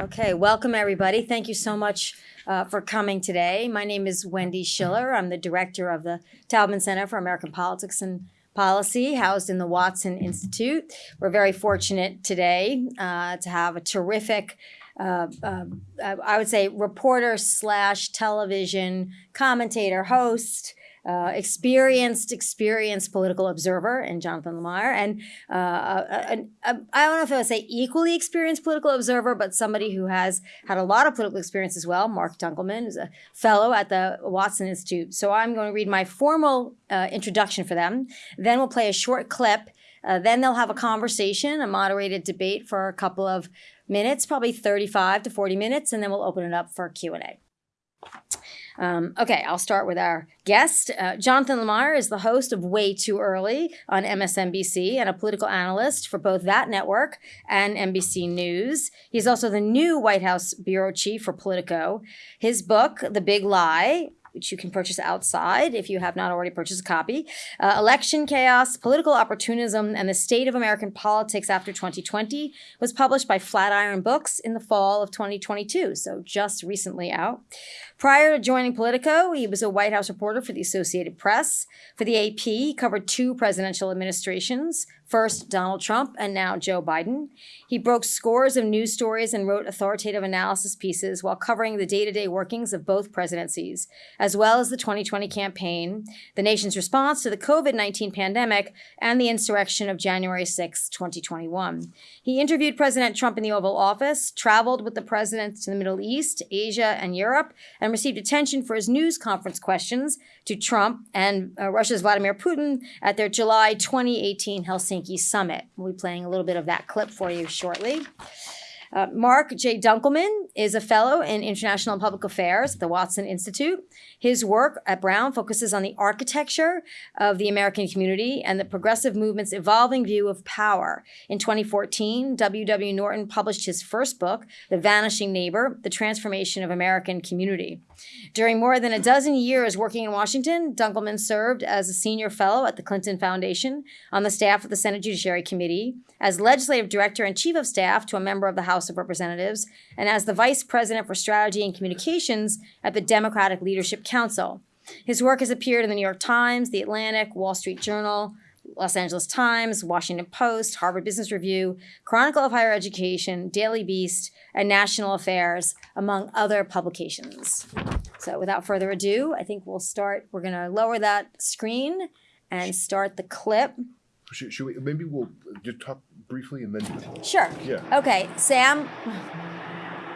Okay, welcome everybody. Thank you so much uh, for coming today. My name is Wendy Schiller. I'm the director of the Taubman Center for American Politics and Policy, housed in the Watson Institute. We're very fortunate today uh, to have a terrific, uh, uh, I would say, reporter slash television commentator host uh, experienced, experienced political observer in Jonathan Lemire, and uh, a, a, a, I don't know if I would say equally experienced political observer, but somebody who has had a lot of political experience as well. Mark Dunkelman is a fellow at the Watson Institute. So I'm going to read my formal uh, introduction for them. Then we'll play a short clip. Uh, then they'll have a conversation, a moderated debate for a couple of minutes, probably 35 to 40 minutes, and then we'll open it up for Q&A. Um, okay, I'll start with our guest. Uh, Jonathan Lemire is the host of Way Too Early on MSNBC and a political analyst for both that network and NBC News. He's also the new White House bureau chief for Politico. His book, The Big Lie, which you can purchase outside if you have not already purchased a copy. Uh, Election Chaos, Political Opportunism, and the State of American Politics After 2020 was published by Flatiron Books in the fall of 2022, so just recently out. Prior to joining Politico, he was a White House reporter for the Associated Press. For the AP, he covered two presidential administrations, first Donald Trump and now Joe Biden. He broke scores of news stories and wrote authoritative analysis pieces while covering the day-to-day workings of both presidencies, as well as the 2020 campaign, the nation's response to the COVID-19 pandemic, and the insurrection of January 6, 2021. He interviewed President Trump in the Oval Office, traveled with the president to the Middle East, Asia, and Europe, and received attention for his news conference questions to Trump and uh, Russia's Vladimir Putin at their July 2018 Helsinki Helsinki summit. We'll be playing a little bit of that clip for you shortly. Uh, Mark J. Dunkelman is a fellow in international and public affairs at the Watson Institute. His work at Brown focuses on the architecture of the American community and the progressive movement's evolving view of power. In 2014, W.W. Norton published his first book, The Vanishing Neighbor, The Transformation of American Community. During more than a dozen years working in Washington, Dunkelman served as a senior fellow at the Clinton Foundation, on the staff of the Senate Judiciary Committee, as legislative director and chief of staff to a member of the House of Representatives, and as the vice president for strategy and communications at the Democratic Leadership Council. His work has appeared in the New York Times, The Atlantic, Wall Street Journal, Los Angeles Times, Washington Post, Harvard Business Review, Chronicle of Higher Education, Daily Beast, and National Affairs, among other publications. So without further ado, I think we'll start. We're going to lower that screen and start the clip. Should, should we, maybe we'll just talk briefly and then, Sure. Yeah. Okay, Sam,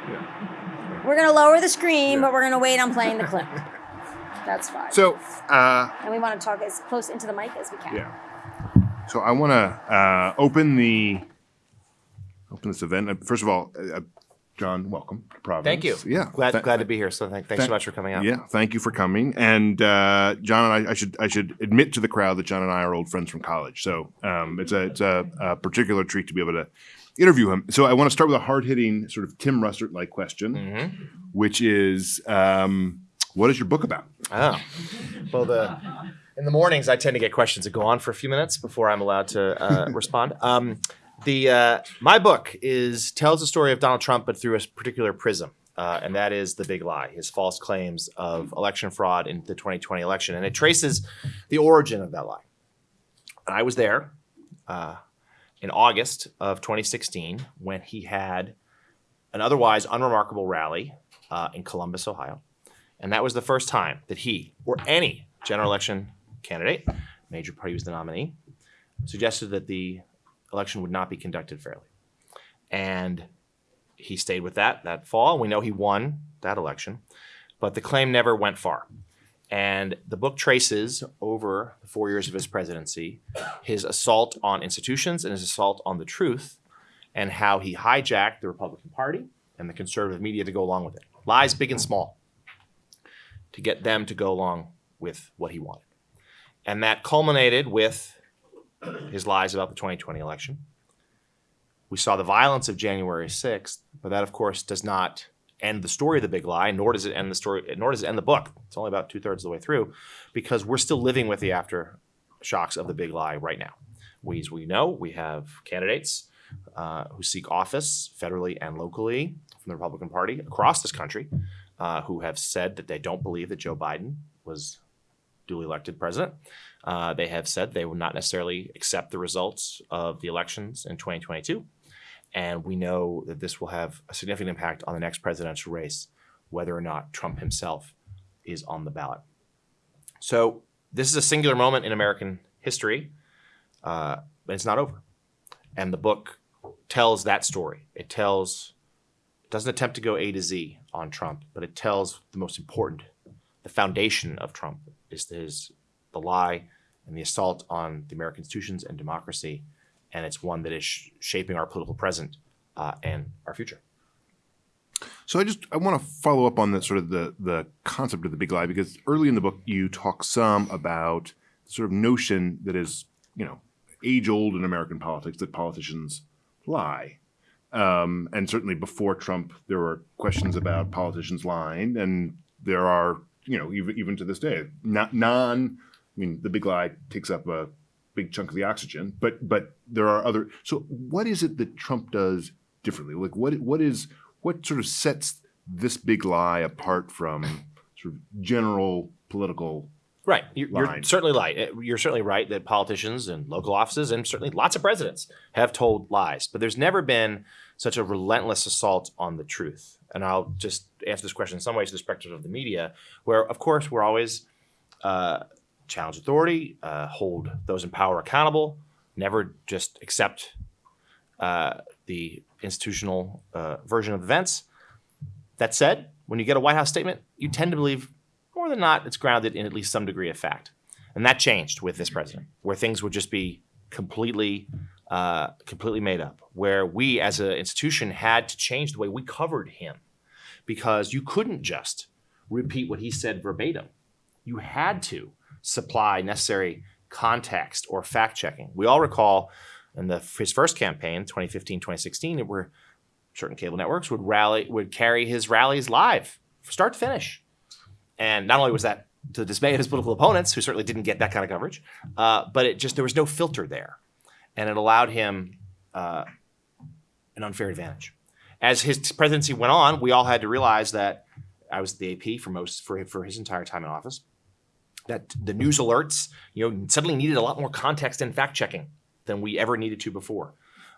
yeah. we're going to lower the screen, Yeah. but we're going to wait on playing the clip. That's fine. So, uh, and we want to talk as close into the mic as we can. yeah. So I want to uh, open the open this event. Uh, First of all, uh, uh, John, welcome to Providence. Thank you. Yeah. Glad, Th- glad to be here. So thank, thanks thank- so much for coming out. Yeah, thank you for coming. And uh, John and I, I should I should admit to the crowd that John and I are old friends from college. So um, it's a it's a, a particular treat to be able to interview him. So I want to start with a hard hitting sort of Tim Russert like question, Mm-hmm. which is, um, what is your book about? Oh, well, the in the mornings I tend to get questions that go on for a few minutes before I'm allowed to uh, respond. Um, the uh, my book is tells the story of Donald Trump, but through a particular prism. Uh, and that is the big lie, his false claims of election fraud in the 2020 election. And it traces the origin of that lie. And I was there uh, in August of 2016 when he had an otherwise unremarkable rally uh, in Columbus, Ohio. And that was the first time that he or any general election candidate, major party was the nominee, suggested that the election would not be conducted fairly. And he stayed with that that fall. We know he won that election, but the claim never went far. And the book traces over the four years of his presidency his assault on institutions and his assault on the truth and how he hijacked the Republican Party and the conservative media to go along with it. Lies big and small to get them to go along with what he wanted. And that culminated with his lies about the 2020 election. We saw the violence of January 6th, but that, of course, does not end the story of the big lie, nor does it end the story, nor does it end the book. It's only about two thirds of the way through, because we're still living with the aftershocks of the big lie right now. We, as we know, we have candidates uh, who seek office federally and locally from the Republican Party across this country, uh, who have said that they don't believe that Joe Biden was duly elected president. Uh, they have said they will not necessarily accept the results of the elections in 2022. And we know that this will have a significant impact on the next presidential race, whether or not Trump himself is on the ballot. So this is a singular moment in American history, uh, but it's not over. And the book tells that story. It tells, it doesn't attempt to go A to Z on Trump, but it tells the most important, the foundation of Trump is his, the lie and the assault on the American institutions and democracy. And it's one that is sh- shaping our political present uh, and our future. So I just I want to follow up on the sort of the the concept of the big lie because early in the book you talk some about the sort of notion that is you know age old in American politics that politicians lie. Um, and certainly before Trump, there were questions about politicians lying, and there are you know even even to this day not non. I mean, the big lie takes up a big chunk of the oxygen, but but there are other. So what is it that Trump does differently? Like what what is what sort of sets this big lie apart from sort of general political Right. You're, you're certainly right. Uh, You're certainly right that politicians and local offices and certainly lots of presidents have told lies, but there's never been such a relentless assault on the truth. And I'll just answer this question in some ways to the perspective of the media, where of course we're always uh, challenge authority, uh, hold those in power accountable, never just accept uh, the institutional uh, version of events. That said, when you get a White House statement, you tend to believe more than not it's grounded in at least some degree of fact. And that changed with this president, where things would just be completely, uh, completely made up. Where we, as an institution, had to change the way we covered him, because you couldn't just repeat what he said verbatim. You had to supply necessary context or fact checking. We all recall in the his first campaign, 2015, 2016, it were certain cable networks would rally would carry his rallies live, start to finish. And not only was that to the dismay of his political opponents, who certainly didn't get that kind of coverage, uh, but it just there was no filter there, and it allowed him uh, an unfair advantage. As his presidency went on, we all had to realize that I was the AP for most for for his entire time in office. That the news alerts, you know, suddenly needed a lot more context and fact checking than we ever needed to before.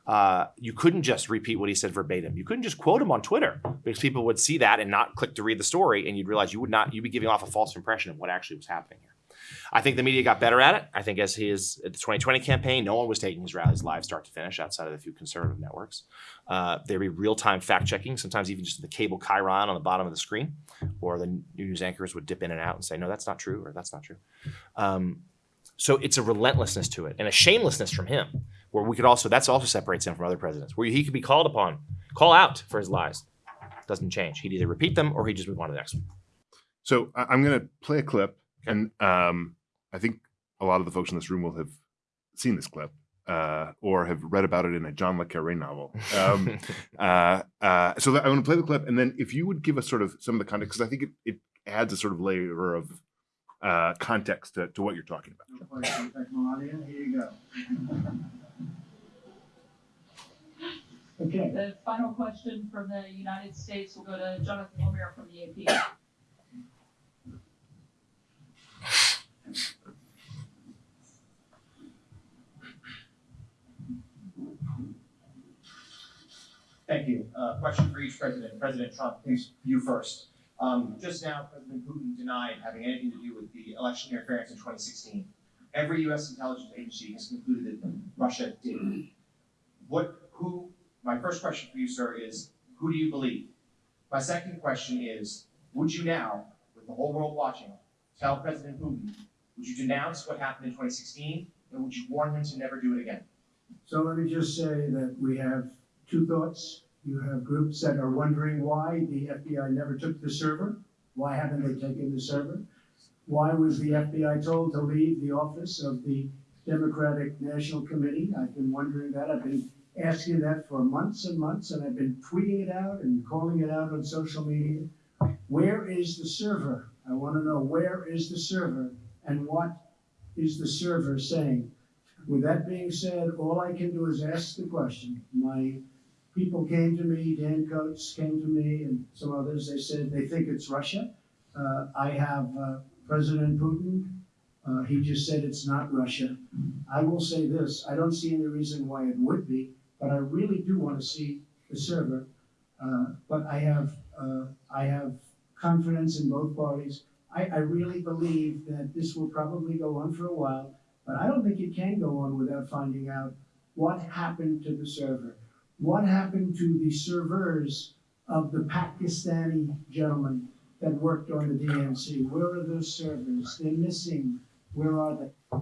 Uh, you couldn't just repeat what he said verbatim. You couldn't just quote him on Twitter because people would see that and not click to read the story, and you'd realize you would not you'd be giving off a false impression of what actually was happening here. I think the media got better at it. I think as his at the 2020 campaign, no one was taking his rallies live, start to finish, outside of the few conservative networks. Uh, there'd be real time fact checking, sometimes even just the cable chyron on the bottom of the screen, or the news anchors would dip in and out and say, "No, that's not true," or "That's not true." Um, so it's a relentlessness to it and a shamelessness from him, where we could also that's also separates him from other presidents, where he could be called upon, call out for his lies. Doesn't change. He'd either repeat them or he'd just move on to the next one. So I'm going to play a clip, and um, I think a lot of the folks in this room will have seen this clip uh, or have read about it in a John le Carre novel. Um, uh, uh, so that, I want to play the clip, and then if you would give us sort of some of the context, because I think it, it adds a sort of layer of uh, context to, to what you're talking about. No question. Thank Melania. Here you go. Okay, The final question from the United States will go to Jonathan Lemire from the AP. Thank you. Uh, question for each president. President Trump, please, you first. Um, just now, President Putin denied having anything to do with the election interference in 2016. Every U.S. intelligence agency has concluded that Russia did. What, who, my first question for you, sir, is who do you believe? My second question is, would you now, with the whole world watching, tell President Putin, would you denounce what happened in 2016, and would you warn him to never do it again? so let me just say that we have two thoughts. You have groups that are wondering why the FBI never took the server. Why haven't they taken the server? Why was the FBI told to leave the office of the Democratic National Committee? I've been wondering that. I've been asking that for months and months, and I've been tweeting it out and calling it out on social media. Where is the server? I want to know where is the server and what is the server saying? With that being said, all I can do is ask the question. My people came to me, Dan Coats came to me, and some others, they said they think it's Russia. Uh, I have uh, President Putin, uh, he just said it's not Russia. I will say this, I don't see any reason why it would be, but I really do want to see the server. Uh, But I have, uh, I have confidence in both parties. I, I really believe that this will probably go on for a while, but I don't think it can go on without finding out what happened to the server. What happened to the servers of the Pakistani gentleman that worked on the DNC? Where are those servers? They're missing. Where are they?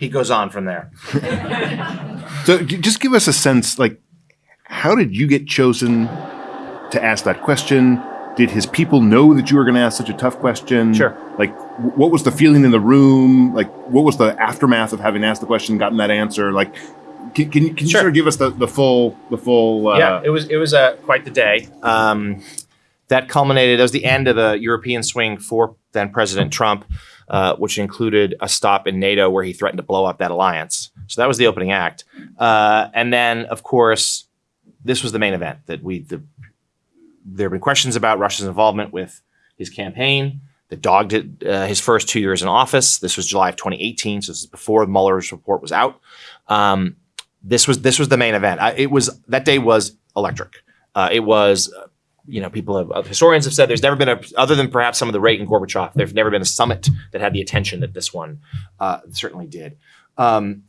He goes on from there. So just give us a sense, like, how did you get chosen to ask that question? Did his people know that you were going to ask such a tough question? Sure. Like, what was the feeling in the room? Like, what was the aftermath of having asked the question, gotten that answer? Like, can, can, you- can you Sure. sort of give us the, the full, the full? Uh, yeah, it was it was uh, quite the day. Um, that culminated. That was the end of the European swing for then President Trump, uh, which included a stop in NATO where he threatened to blow up that alliance. So that was the opening act, uh, and then of course, this was the main event that we. The, there have been questions about Russia's involvement with his campaign that dogged it, uh, his first two years in office. This was July of 2018, so this is before Mueller's report was out. Um, this was this was the main event. I, it was that day was electric. Uh, it was, you know, people have uh, historians have said there's never been a other than perhaps some of the Reagan Gorbachev. There's never been a summit that had the attention that this one uh, certainly did. Um,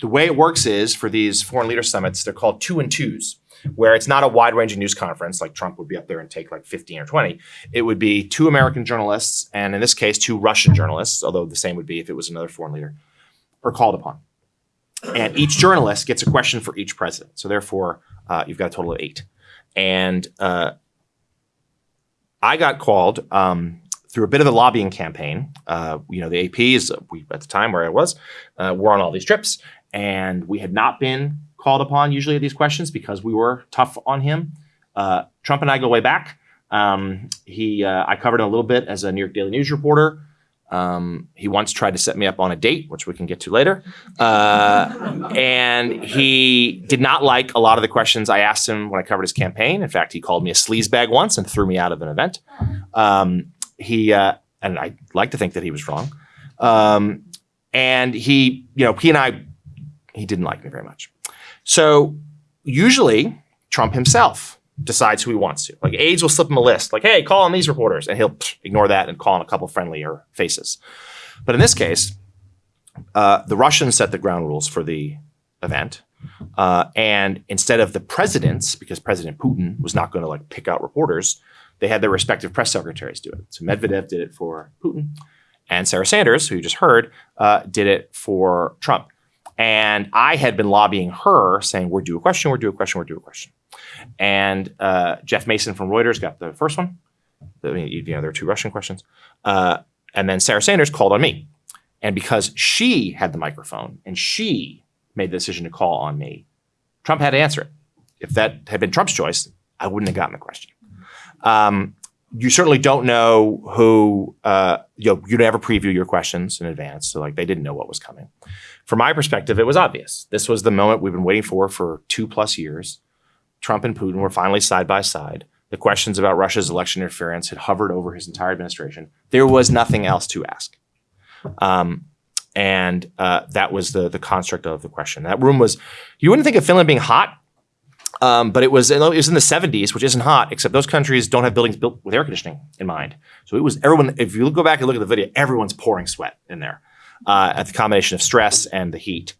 the way it works is for these foreign leader summits, they're called two and twos, where it's not a wide ranging news conference like Trump would be up there and take like 15 or 20. It would be two American journalists, and in this case, two Russian journalists, although the same would be if it was another foreign leader, are called upon and each journalist gets a question for each president. So therefore, uh, you've got a total of eight. And uh, I got called um, through a bit of a lobbying campaign. Uh, you know, the AP is we at the time where I was, uh, we're on all these trips, and we had not been called upon usually at these questions because we were tough on him. Uh, Trump and I go way back. Um, he, uh, I covered him a little bit as a New York Daily News reporter. Um, he once tried to set me up on a date, which we can get to later. Uh, and he did not like a lot of the questions I asked him when I covered his campaign. In fact, he called me a sleazebag once and threw me out of an event. Um, he, uh, and I like to think that he was wrong. Um, and he, you know, he and I, he didn't like me very much. So usually Trump himself decides who he wants to. Like aides will slip him a list, like, hey, call on these reporters, and he'll ignore that and call on a couple friendlier faces. But in this case, uh, the Russians set the ground rules for the event. Uh, and instead of the presidents, because President Putin was not going to like pick out reporters, they had their respective press secretaries do it. So Medvedev did it for Putin, and Sarah Sanders, who you just heard, uh, did it for Trump. And I had been lobbying her, saying, "We're due a question. We're due a question. We're due a question." And uh, Jeff Mason from Reuters got the first one. Mean, you know, there are two Russian questions. Uh, and then Sarah Sanders called on me. And because she had the microphone and she made the decision to call on me, Trump had to answer it. If that had been Trump's choice, I wouldn't have gotten the question. Um, you certainly don't know who, uh, you know, you never preview your questions in advance. So, like, they didn't know what was coming. From my perspective, it was obvious. This was the moment we've been waiting for for two plus years. Trump and Putin were finally side by side. The questions about Russia's election interference had hovered over his entire administration. There was nothing else to ask. Um, and uh, that was the the construct of the question. That room was, you wouldn't think of Finland being hot, um, but it was it was in the 70s, which isn't hot, except those countries don't have buildings built with air conditioning in mind. So it was everyone. If you go back and look at the video, everyone's pouring sweat in there uh, at the combination of stress and the heat.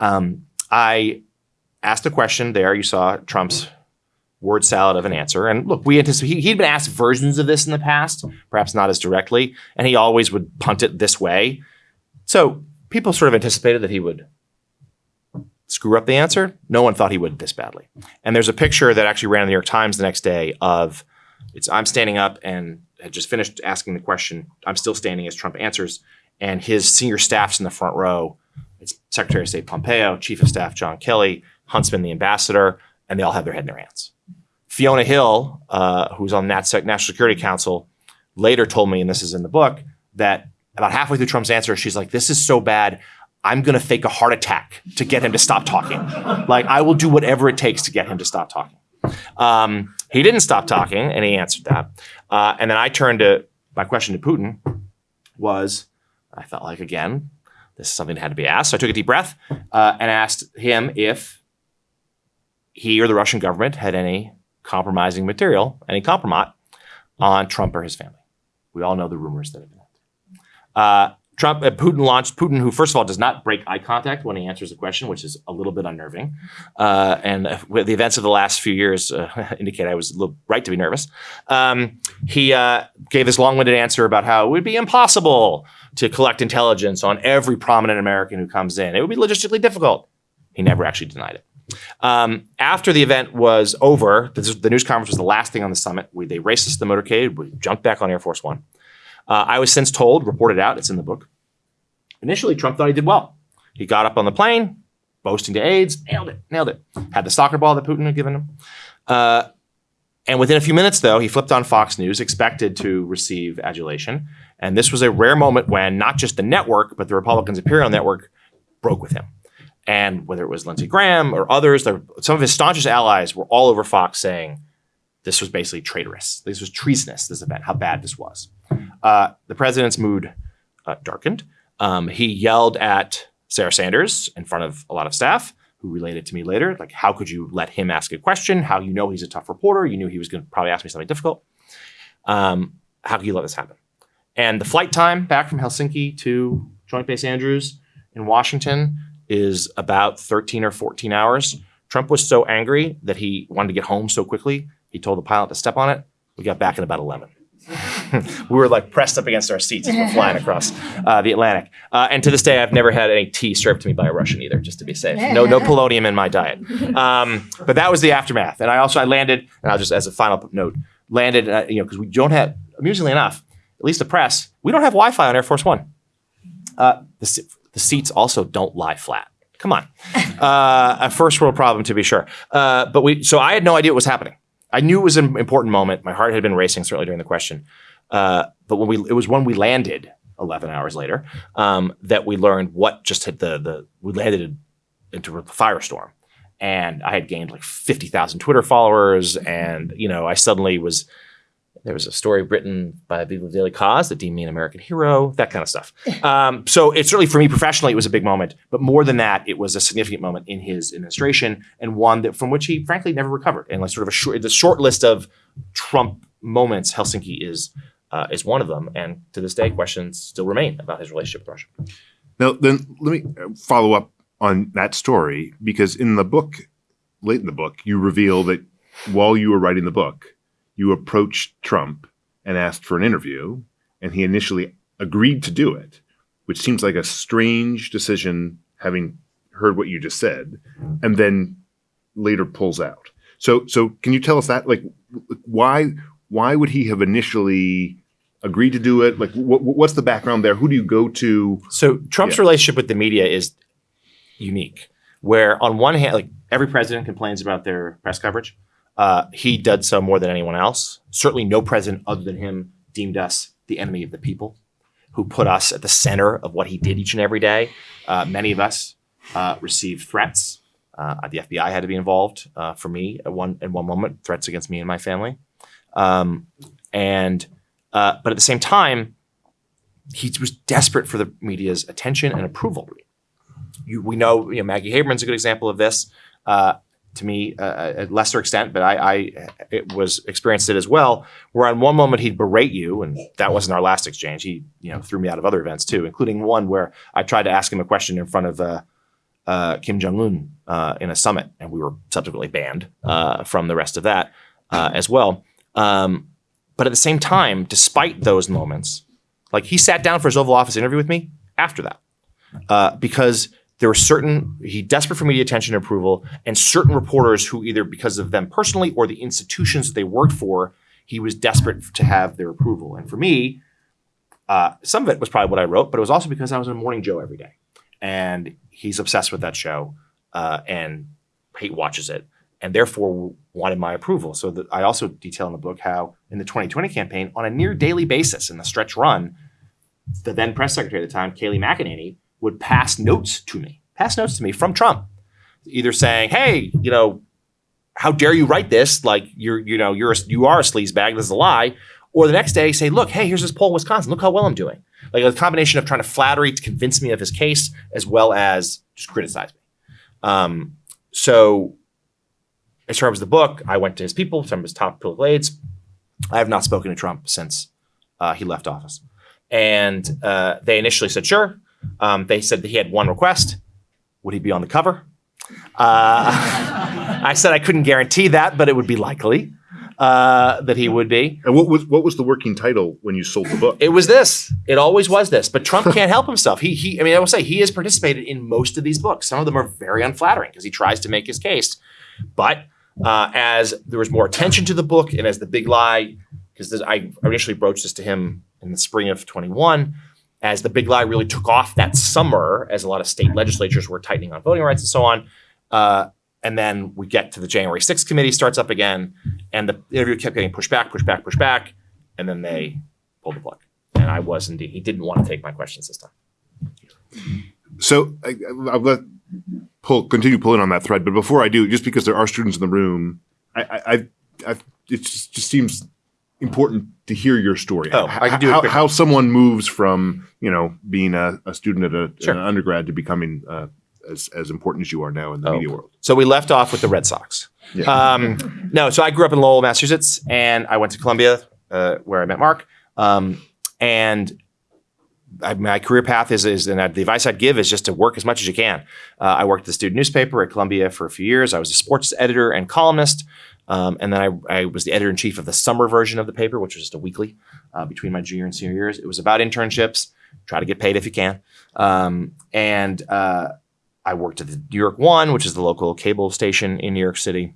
Um, I asked a question there. You saw Trump's word salad of an answer. And look, we anticipate he, he'd been asked versions of this in the past, perhaps not as directly, and he always would punt it this way. So people sort of anticipated that he would screw up the answer. No one thought he would this badly. And there's a picture that actually ran in the New York Times the next day of it's I'm standing up and had just finished asking the question. I'm still standing as Trump answers, and his senior staff's in the front row. It's Secretary of State Pompeo, Chief of Staff John Kelly, Huntsman, the ambassador, and they all have their head in their hands. Fiona Hill, uh, who's on NatSec, National Security Council, later told me, and this is in the book, that about halfway through Trump's answer, she's like, "This is so bad. I'm going to fake a heart attack to get him to stop talking. Like, I will do whatever it takes to get him to stop talking. Um, he didn't stop talking, and he answered that. Uh, and then I turned to my question to Putin was, I felt like again, this is something that had to be asked. So I took a deep breath uh, and asked him if he or the Russian government had any compromising material, any compromise on Trump or his family. We all know the rumors that have been out there. Uh, Trump, uh, Putin launched Putin, who first of all does not break eye contact when he answers a question, which is a little bit unnerving. Uh, and uh, the events of the last few years uh, indicate I was a little right to be nervous. Um, he uh, gave this long-winded answer about how it would be impossible to collect intelligence on every prominent American who comes in. It would be logistically difficult. He never actually denied it. Um, after the event was over, the news conference was the last thing on the summit. We, they raced us to the motorcade. We jumped back on Air Force One. Uh, I was since told, reported out, it's in the book. Initially, Trump thought he did well. He got up on the plane, boasting to aides, nailed it, nailed it. Had the soccer ball that Putin had given him. Uh, and within a few minutes, though, he flipped on Fox News, expected to receive adulation. And this was a rare moment when not just the network, but the Republicans' Imperial Network broke with him. And whether it was Lindsey Graham or others, there- some of his staunchest allies were all over Fox saying this was basically traitorous. This was treasonous, this event, how bad this was. Uh, the president's mood uh, darkened. Um, he yelled at Sarah Sanders in front of a lot of staff who related to me later, like, how could you let him ask a question? How you know he's a tough reporter? You knew he was going to probably ask me something difficult. Um, how could you let this happen? And the flight time back from Helsinki to Joint Base Andrews in Washington is about 13 or 14 hours. Trump was so angry that he wanted to get home so quickly, he told the pilot to step on it. We got back in about 11. we were like pressed up against our seats as we're flying across uh, the Atlantic. Uh, and to this day, I've never had any tea served to me by a Russian either, just to be safe. No, no polonium in my diet. Um, but that was the aftermath. And I also I landed, and I'll just as a final note, landed. Uh, you know, because we don't have, amusingly enough, at least the press, we don't have Wi-Fi on Air Force One. Uh, the, the seats also don't lie flat. Come on, uh, a first world problem to be sure. Uh, but we, so I had no idea what was happening. I knew it was an important moment. My heart had been racing certainly during the question. Uh, but when we, it was when we landed 11 hours later um, that we learned what just hit the the. We landed into a firestorm, and I had gained like 50,000 Twitter followers, and you know I suddenly was. There was a story written by people of Daily Kos that deemed me an American hero, that kind of stuff. Um, so it's certainly for me professionally, it was a big moment. But more than that, it was a significant moment in his administration and one that from which he frankly never recovered. And like sort of a short, the short list of Trump moments, Helsinki is uh, is one of them. And to this day, questions still remain about his relationship with Russia. Now, then let me uh, follow up on that story because in the book, late in the book, you reveal that while you were writing the book, you approached Trump and asked for an interview, and he initially agreed to do it, which seems like a strange decision having heard what you just said, and then later pulls out. So, so can you tell us that, like, why why would he have initially agreed to do it? Like, what, what's the background there? Who do you go to? So Trump's Yeah. relationship with the media is unique, where on one hand, like every president complains about their press coverage. Uh, he did so more than anyone else. Certainly, no president other than him deemed us the enemy of the people, who put us at the center of what he did each and every day. Uh, many of us uh, received threats. Uh, the FBI had to be involved uh, for me at one at one moment, threats against me and my family. Um, and uh, but at the same time, he was desperate for the media's attention and approval. You, we know, you know, Maggie Haberman's a good example of this. Uh, to me, uh, at lesser extent, but I, I it was experienced it as well. Where on one moment he'd berate you, and that wasn't our last exchange. He, you know, threw me out of other events too, including one where I tried to ask him a question in front of uh, uh, Kim Jong Un uh, in a summit, and we were subsequently banned uh, from the rest of that uh, as well. Um, but at the same time, despite those moments, like he sat down for his Oval Office interview with me after that, uh, because there were certain he desperate for media attention and approval, and certain reporters who either because of them personally or the institutions that they worked for, he was desperate to have their approval. And for me, uh, some of it was probably what I wrote, but it was also because I was on Morning Joe every day, and he's obsessed with that show uh, and hate watches it, and therefore wanted my approval. So I also detail in the book how in the 2020 campaign, on a near daily basis in the stretch run, the then press secretary at the time, Kayleigh McEnany, would pass notes to me, pass notes to me from Trump, either saying, "Hey, you know, how dare you write this? Like you're, you know, you're a, you are a sleazebag. This is a lie." Or the next day say, "Look, hey, here's this poll in Wisconsin. Look how well I'm doing." Like a combination of trying to flattery to convince me of his case as well as just criticize me. Um, so, as far as the book, I went to his people, some of his top political aides. I have not spoken to Trump since uh, he left office. And uh, they initially said, sure. Um, they said that he had one request. Would he be on the cover? Uh, I said I couldn't guarantee that, but it would be likely uh, that he would be. And what was what was the working title when you sold the book? It was this. It always was this. But Trump can't help himself. He, he. I mean, I will say he has participated in most of these books. Some of them are very unflattering because he tries to make his case. But uh, as there was more attention to the book, and as the big lie, because I initially broached this to him in the spring of 21, as the big lie really took off that summer, as a lot of state legislatures were tightening on voting rights and so on. Uh, and then we get to the January 6th committee starts up again, and the interview kept getting pushed back, pushed back, pushed back, and then they pulled the plug. And I was indeed, he didn't want to take my questions this time. So I'll pull continue pulling on that thread, but before I do, just because there are students in the room, I, I, I it just, just seems important to hear your story. Oh, I can do how, how someone moves from you know being a, a student at a, Sure. an undergrad to becoming uh, as as important as you are now in the Oh. media world. So we left off with the Red Sox. Yeah. Um, no, so I grew up in Lowell, Massachusetts, and I went to Columbia, uh, where I met Mark. Um, and I, my career path is, is, and the advice I'd give is just to work as much as you can. Uh, I worked at the student newspaper at Columbia for a few years. I was a sports editor and columnist. Um, and then I, I was the editor in chief of the summer version of the paper, which was just a weekly uh, between my junior and senior years. It was about internships. Try to get paid if you can. Um, and uh, I worked at the New York One, which is the local cable station in New York City.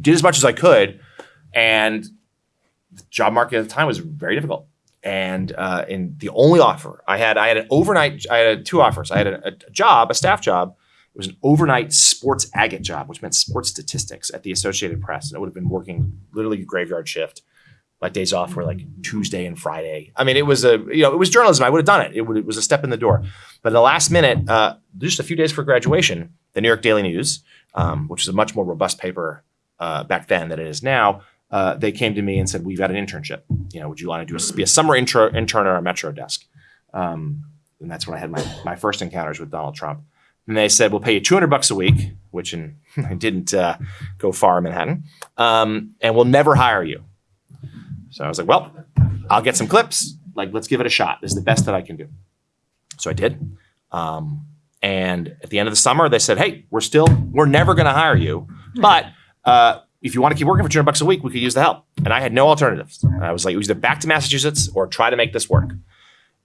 Did as much as I could, and the job market at the time was very difficult. And uh, the only offer I had, I had an overnight. I had two offers. I had a, a job, a staff job. It was an overnight sports agate job, which meant sports statistics at the Associated Press. And I would have been working literally a graveyard shift. My days off were like Tuesday and Friday. I mean, it was a you know it was journalism. I would have done it. It, would, it was a step in the door. But the last minute, uh, just a few days for graduation, the New York Daily News, um, which is a much more robust paper uh, back then than it is now, uh, they came to me and said, "We've got an internship. You know, would you want to do a, be a summer intro, intern at our Metro desk?" Um, and that's when I had my my first encounters with Donald Trump. And they said, "We'll pay you 200 bucks a week," which in, didn't uh, go far in Manhattan, um, and we'll never hire you. So I was like, "Well, I'll get some clips. Like, let's give it a shot. This is the best that I can do." So I did. Um, and at the end of the summer, they said, "Hey, we're still we're never going to hire you, but uh, if you want to keep working for 200 bucks a week, we could use the help." And I had no alternatives. I was like, it was either back to Massachusetts or try to make this work.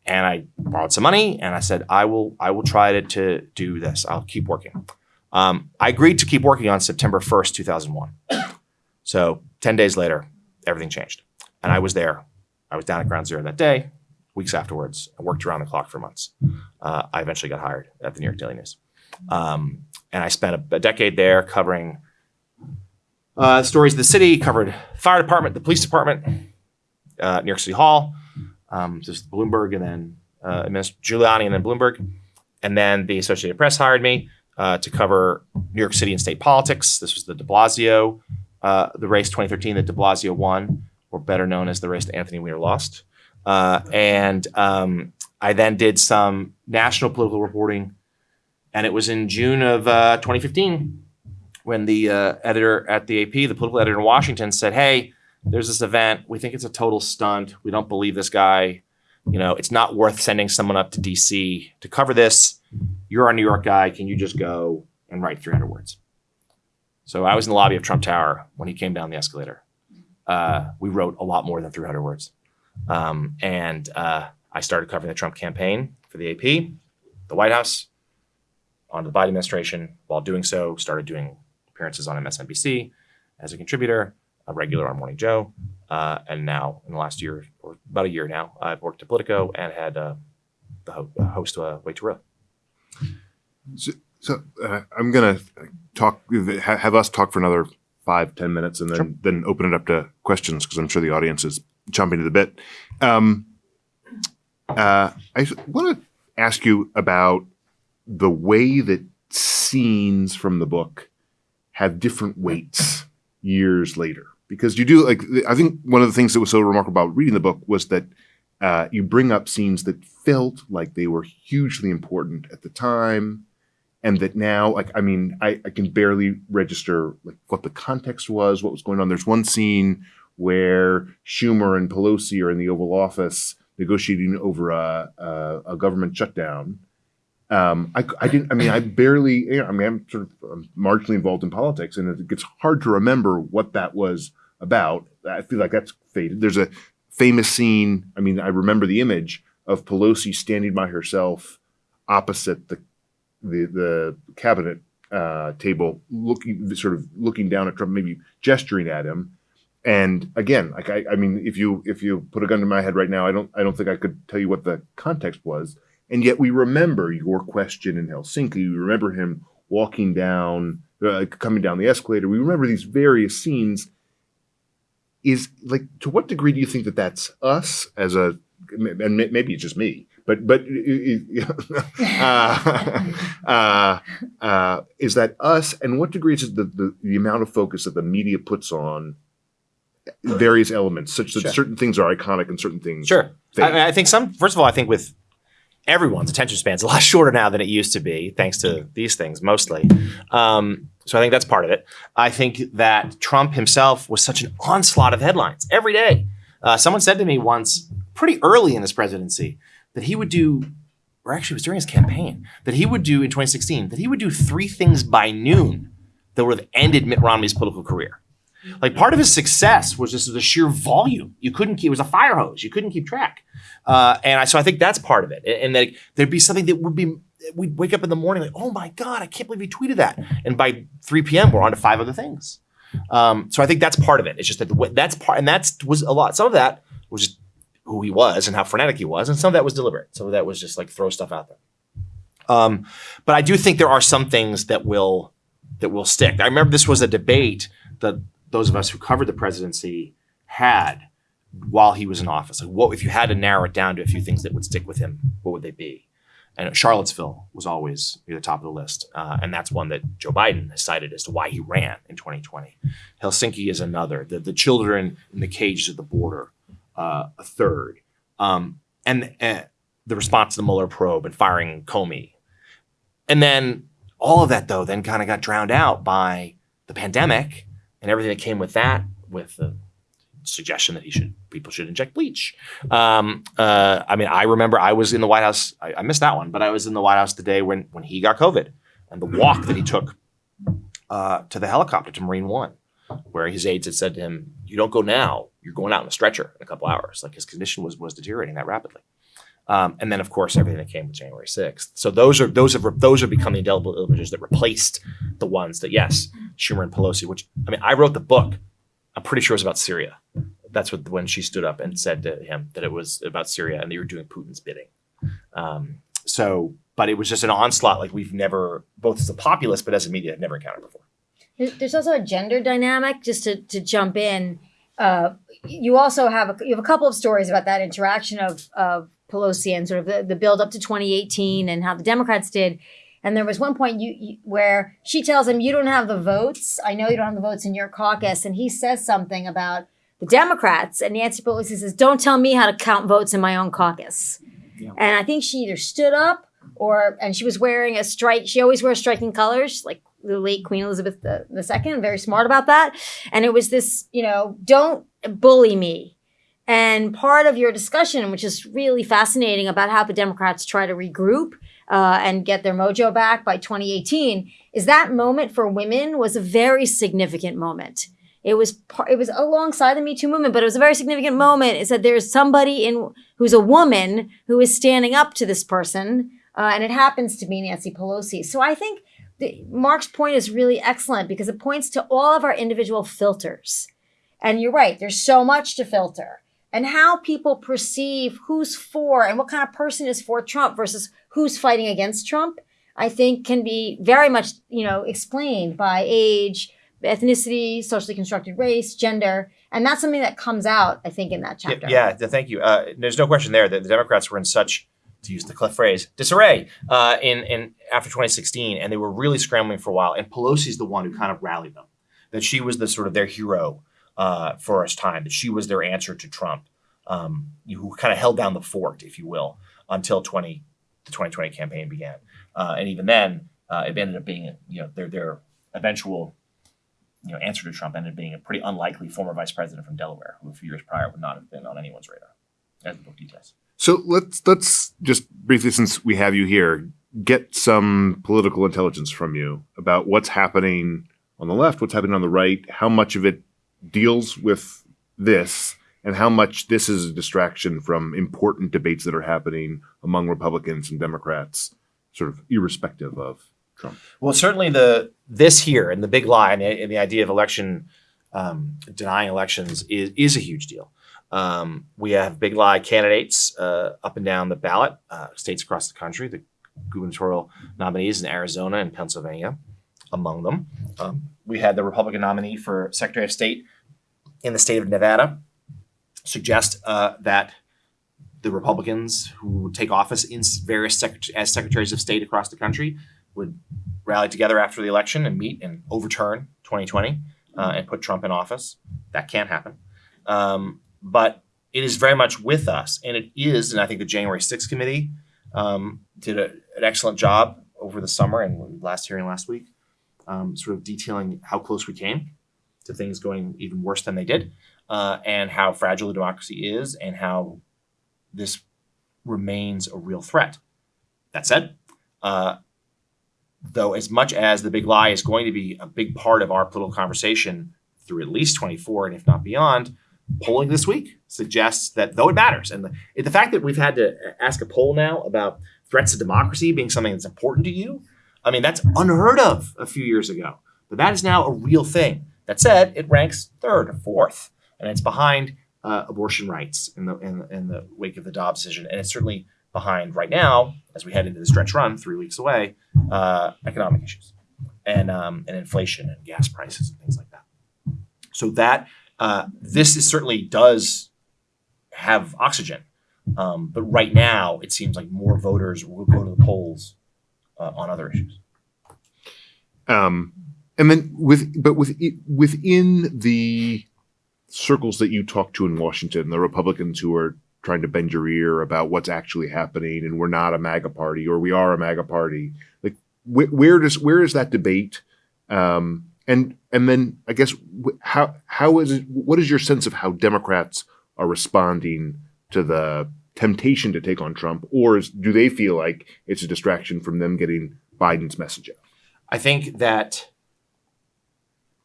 And I borrowed some money, and I said, "I will I will try to, to do this. I'll keep working." Um, I agreed to keep working on September 1st, 2001. So 10 days later, everything changed, and I was there. I was down at Ground Zero that day. Weeks afterwards, I worked around the clock for months. Uh, I eventually got hired at the New York Daily News, um, and I spent a, a decade there covering uh, stories of the city. Covered fire department, the police department, uh, New York City Hall, um, just Bloomberg, and then uh, Giuliani, and then Bloomberg, and then the Associated Press hired me uh, to cover New York City and state politics. This was the De Blasio, uh, the race 2013 that De Blasio won, or better known as the race that Anthony Weiner lost. Uh, and um, I then did some national political reporting, and it was in June of uh, 2015 when the uh, editor at the AP, the political editor in Washington, said, "Hey, there's this event. We think it's a total stunt. We don't believe this guy. You know, it's not worth sending someone up to DC to cover this. You're a New York guy. Can you just go and write 300 words?" So I was in the lobby of Trump Tower when he came down the escalator. Uh, we wrote a lot more than 300 words. Um, and uh, I started covering the Trump campaign for the AP, the White House, on the Biden administration. While doing so, started doing appearances on MSNBC as a contributor, a regular on Morning Joe, uh, and now in the last year or about a year now, I've worked at Politico and had uh, the ho- host uh, Way Too Early. So uh, I'm gonna talk have us talk for another five ten minutes, and then Sure. then open it up to questions because I'm sure the audience is chomping at the bit. Um, uh, I want to ask you about the way that scenes from the book have different weights years later. Because you do like I think one of the things that was so remarkable about reading the book was that uh, you bring up scenes that felt like they were hugely important at the time, and that now, like I mean, I, I can barely register like what the context was, what was going on. There's one scene where Schumer and Pelosi are in the Oval Office negotiating over a, a, a government shutdown. Um, I, I didn't. I mean, I barely. You know, I mean, I'm sort of I'm marginally involved in politics, and it gets hard to remember what that was about. I feel like that's faded. There's a famous scene. I mean, I remember the image of Pelosi standing by herself opposite the the the cabinet uh, table, looking sort of looking down at Trump, maybe gesturing at him. And again, like I, I mean, if you if you put a gun to my head right now, I don't I don't think I could tell you what the context was. And yet we remember your question in Helsinki. We remember him walking down, uh, coming down the escalator. We remember these various scenes. Is like to what degree do you think that that's us as a and maybe it's just me, but but uh, uh, uh, is that us? And what degree is the, the the amount of focus that the media puts on various elements, such that Sure. certain things are iconic and certain things Sure. I, mean, I think some. First of all, I think with everyone's attention span's a lot shorter now than it used to be, thanks to these things mostly. Um, so I think that's part of it. I think that Trump himself was such an onslaught of headlines every day. Uh, someone said to me once, pretty early in his presidency, that he would do, or actually it was during his campaign, that he would do in 2016, that he would do three things by noon that would have ended Mitt Romney's political career. Like part of his success was just the sheer volume. You couldn't keep, it was a fire hose. You couldn't keep track. Uh, and I, so I think that's part of it. And that there'd be something that would be, we'd wake up in the morning like, oh my God, I can't believe he tweeted that. And by 3 p.m., we're on to five other things. Um, so I think that's part of it. It's just that the that's part, and that's was a lot. Some of that was just who he was and how frenetic he was. And some of that was deliberate. Some of that was just like throw stuff out there. Um, but I do think there are some things that will, that will stick. I remember this was a debate that those of us who covered the presidency had while he was in office. Like, what if you had to narrow it down to a few things that would stick with him? What would they be? And Charlottesville was always near the top of the list, uh, and that's one that Joe Biden has cited as to why he ran in 2020. Helsinki is another. The the children in the cages at the border, uh, a third, um, and uh, the response to the Mueller probe and firing Comey, and then all of that though then kind of got drowned out by the pandemic and everything that came with that, with the suggestion that he should people should inject bleach. Um, uh, I mean, I remember I was in the White House. I, I missed that one, but I was in the White House the day when when he got COVID and the walk that he took uh, to the helicopter to Marine One, where his aides had said to him, "You don't go now. You're going out in a stretcher in a couple hours." Like his condition was was deteriorating that rapidly. Um, and then, of course, everything that came with January 6th. So those are those have those have become the indelible images that replaced the ones that yes, Schumer and Pelosi. Which I mean, I wrote the book. I'm pretty sure it was about Syria. That's what when she stood up and said to him that it was about Syria and they were doing Putin's bidding. Um, so, but it was just an onslaught like we've never, both as a populace but as a media, had never encountered before. There's also a gender dynamic. Just to, to jump in, uh, you also have a, you have a couple of stories about that interaction of of Pelosi and sort of the, the build up to 2018 and how the Democrats did. And there was one point you, you where she tells him, "You don't have the votes. I know you don't have the votes in your caucus." And he says something about the Democrats, and Nancy Pelosi says, "Don't tell me how to count votes in my own caucus." And I think she either stood up or, and she was wearing a strike. She always wears striking colors, like the late Queen Elizabeth Second. Very smart about that. And it was this, you know, don't bully me. And part of your discussion, which is really fascinating about how the Democrats try to regroup uh, and get their mojo back by 2018, is that moment for women was a very significant moment. It was it was alongside the Me Too movement, but it was a very significant moment. Is that there's somebody in who's a woman who is standing up to this person, uh, and it happens to be Nancy Pelosi. So I think the, Mark's point is really excellent because it points to all of our individual filters. And you're right, there's so much to filter. And how people perceive who's for and what kind of person is for Trump versus who's fighting against Trump, I think can be very much, you know, explained by age, ethnicity, socially constructed race, gender. And that's something that comes out, I think, in that chapter. Yeah, yeah, thank you. Uh, there's no question there that the Democrats were in such to use the Cliff phrase, disarray uh, in in after 2016, and they were really scrambling for a while. And Pelosi's the one who kind of rallied them. That she was the sort of their hero uh, for us time. That she was their answer to Trump, um, who kind of held down the fort, if you will, until 20 the 2020 campaign began. Uh, and even then, uh, it ended up being you know their their eventual you know answer to Trump ended up being a pretty unlikely former vice president from Delaware, who a few years prior would not have been on anyone's radar, as the book details. So let's let's just briefly, since we have you here, get some political intelligence from you about what's happening on the left, what's happening on the right, how much of it deals with this, and how much this is a distraction from important debates that are happening among Republicans and Democrats, sort of irrespective of Trump. Well, certainly the this here and the big lie and the, idea of election um, denying elections is is a huge deal. Um, we have big lie candidates uh, up and down the ballot, uh, states across the country, the gubernatorial nominees in Arizona and Pennsylvania, among them. Um, we had the Republican nominee for Secretary of State in the state of Nevada suggest uh, that the Republicans who take office in various sec- as secretaries of state across the country would rally together after the election and meet and overturn 2020 uh, and put Trump in office. That can't happen. Um, but it is very much with us, and it is. And I think the January 6th committee um, did a, an excellent job over the summer and last hearing last week, um, sort of detailing how close we came to things going even worse than they did, uh, and how fragile the democracy is, and how this remains a real threat. That said, uh, though, as much as the big lie is going to be a big part of our political conversation through at least 24, and if not beyond, polling this week suggests that though it matters, and the, the fact that we've had to ask a poll now about threats to democracy being something that's important to you, I mean, that's unheard of a few years ago. But that is now a real thing. That said, it ranks third or fourth, and it's behind uh, abortion rights in the, in, in the wake of the Dobbs decision, and it's certainly behind right now as we head into the stretch run, three weeks away, uh, economic issues and um, and inflation and gas prices and things like that. So that uh, this is certainly does have oxygen, um, but right now it seems like more voters will go to the polls uh, on other issues. Um, and then with but with within the circles that you talk to in Washington, the Republicans who are trying to bend your ear about what's actually happening, and we're not a MAGA party or we are a MAGA party. Like wh- where does where is that debate? Um, and and then I guess how how is it? What is your sense of how Democrats are responding to the temptation to take on Trump, or is, do they feel like it's a distraction from them getting Biden's message out? I think that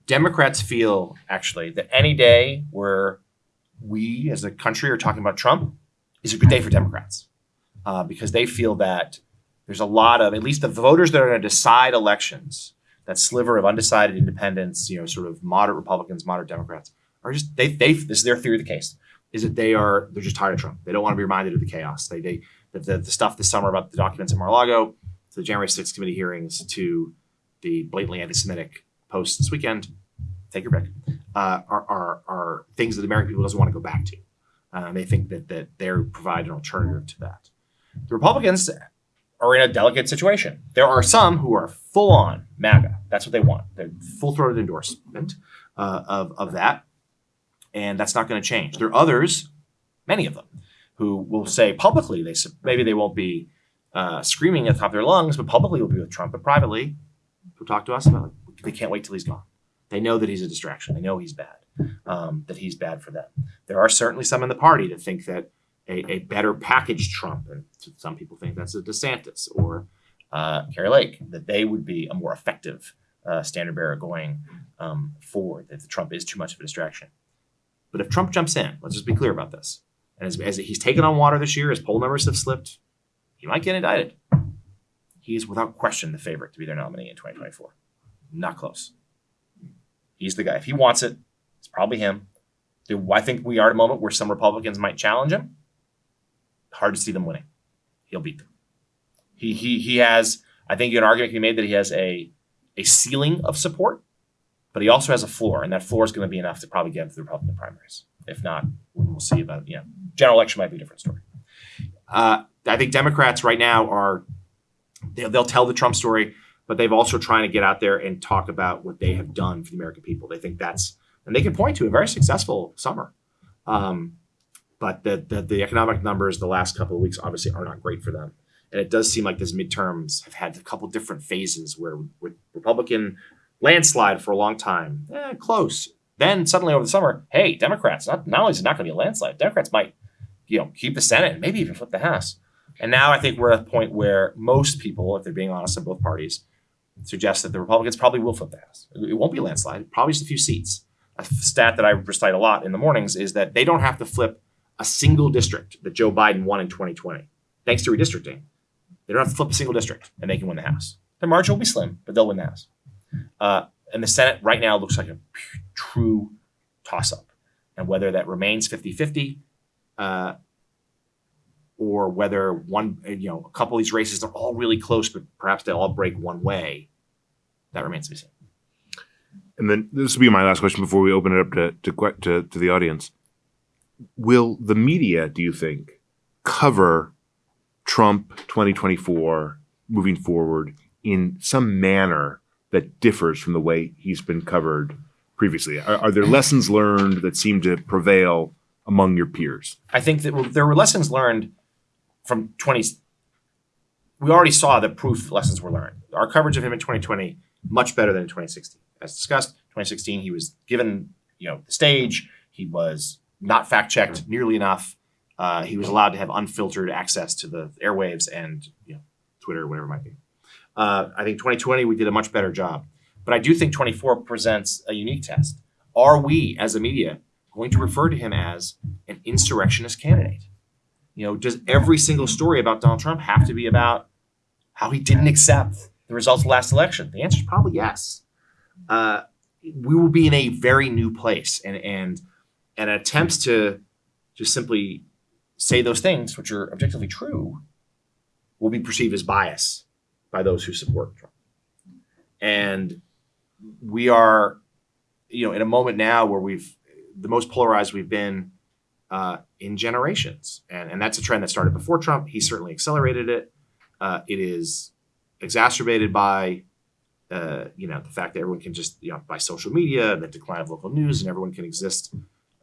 Democrats feel actually that any day where we as a country are talking about Trump is a good day for Democrats uh, because they feel that there's a lot of, at least the voters that are going to decide elections, that sliver of undecided independents, you know, sort of moderate Republicans, moderate Democrats, are just, they, they, this is their theory of the case, is that they are, they're just tired of Trump. They don't want to be reminded of the chaos. They, they, the, the, the stuff this summer about the documents in Mar-a-Lago, to the January 6th committee hearings, to the blatantly anti-Semitic posts this weekend, take your pick, uh, are, are, are things that the American people doesn't want to go back to. Uh, they think that, that they provide an alternative to that. The Republicans are in a delicate situation. There are some who are full on MAGA. That's what they want. They're full throated endorsement uh, of, of that. And that's not going to change. There are others, many of them, who will say publicly, they maybe they won't be uh, screaming at the top of their lungs, but publicly will be with Trump, but privately, will talk to us about it. They can't wait till he's gone. They know that he's a distraction. They know he's bad, um, that he's bad for them. There are certainly some in the party that think that a, a better packaged Trump, and some people think that's a DeSantis or uh, Kari Lake, that they would be a more effective uh, standard bearer going um, forward, that the Trump is too much of a distraction. But if Trump jumps in, let's just be clear about this. And as, as he's taken on water this year, his poll numbers have slipped, he might get indicted. He is without question the favorite to be their nominee in 2024. Not close. He's the guy. If he wants it, it's probably him. Do I think we are at a moment where some Republicans might challenge him? Hard to see them winning. He'll beat them. He he he has. I think an argument can be made that he has a a ceiling of support, but he also has a floor, and that floor is going to be enough to probably get into the Republican primaries. If not, we'll see about you know general election might be a different story. Uh, I think Democrats right now are they'll, they'll tell the Trump story, but they've also trying to get out there and talk about what they have done for the American people. They think that's and they can point to a very successful summer. Um, but the, the the economic numbers the last couple of weeks obviously are not great for them. And it does seem like these midterms have had a couple different phases where with Republican landslide for a long time, eh, close. Then suddenly over the summer, hey, Democrats, not, not only is it not going to be a landslide, Democrats might, you know, keep the Senate and maybe even flip the House. And now I think we're at a point where most people, if they're being honest in both parties, suggest that the Republicans probably will flip the House. It won't be a landslide, probably just a few seats. A stat that I recite a lot in the mornings is that they don't have to flip a single district that Joe Biden won in 2020, thanks to redistricting. They don't have to flip a single district and they can win the House. Their margin will be slim, but they'll win the House. Uh, and the Senate right now looks like a true toss up. And whether that remains 50 50 uh, or whether one, you know, a couple of these races, they're all really close, but perhaps they'll all break one way, that remains to be seen. And then this will be my last question before we open it up to to to, to the audience. Will the media, do you think, cover Trump 2024 moving forward in some manner that differs from the way he's been covered previously? Are, are there lessons learned that seem to prevail among your peers? I think that there were lessons learned from 20. We already saw that proof lessons were learned. Our coverage of him in 2020 much better than in 2016. As discussed, 2016 he was given you know the stage. He was not fact checked nearly enough. Uh, he was allowed to have unfiltered access to the airwaves and you know Twitter, whatever it might be. Uh, I think 2020 we did a much better job, but I do think 24 presents a unique test. Are we, as a media, going to refer to him as an insurrectionist candidate? You know, does every single story about Donald Trump have to be about how he didn't accept the results of the last election? The answer is probably yes. Uh, we will be in a very new place, and and and attempts to just simply say those things, which are objectively true, will be perceived as bias by those who support Trump. And we are, you know, in a moment now where we've the most polarized we've been uh, in generations, and and that's a trend that started before Trump. He certainly accelerated it. Uh, it is exacerbated by uh, you know the fact that everyone can just you know by social media, and the decline of local news, and everyone can exist.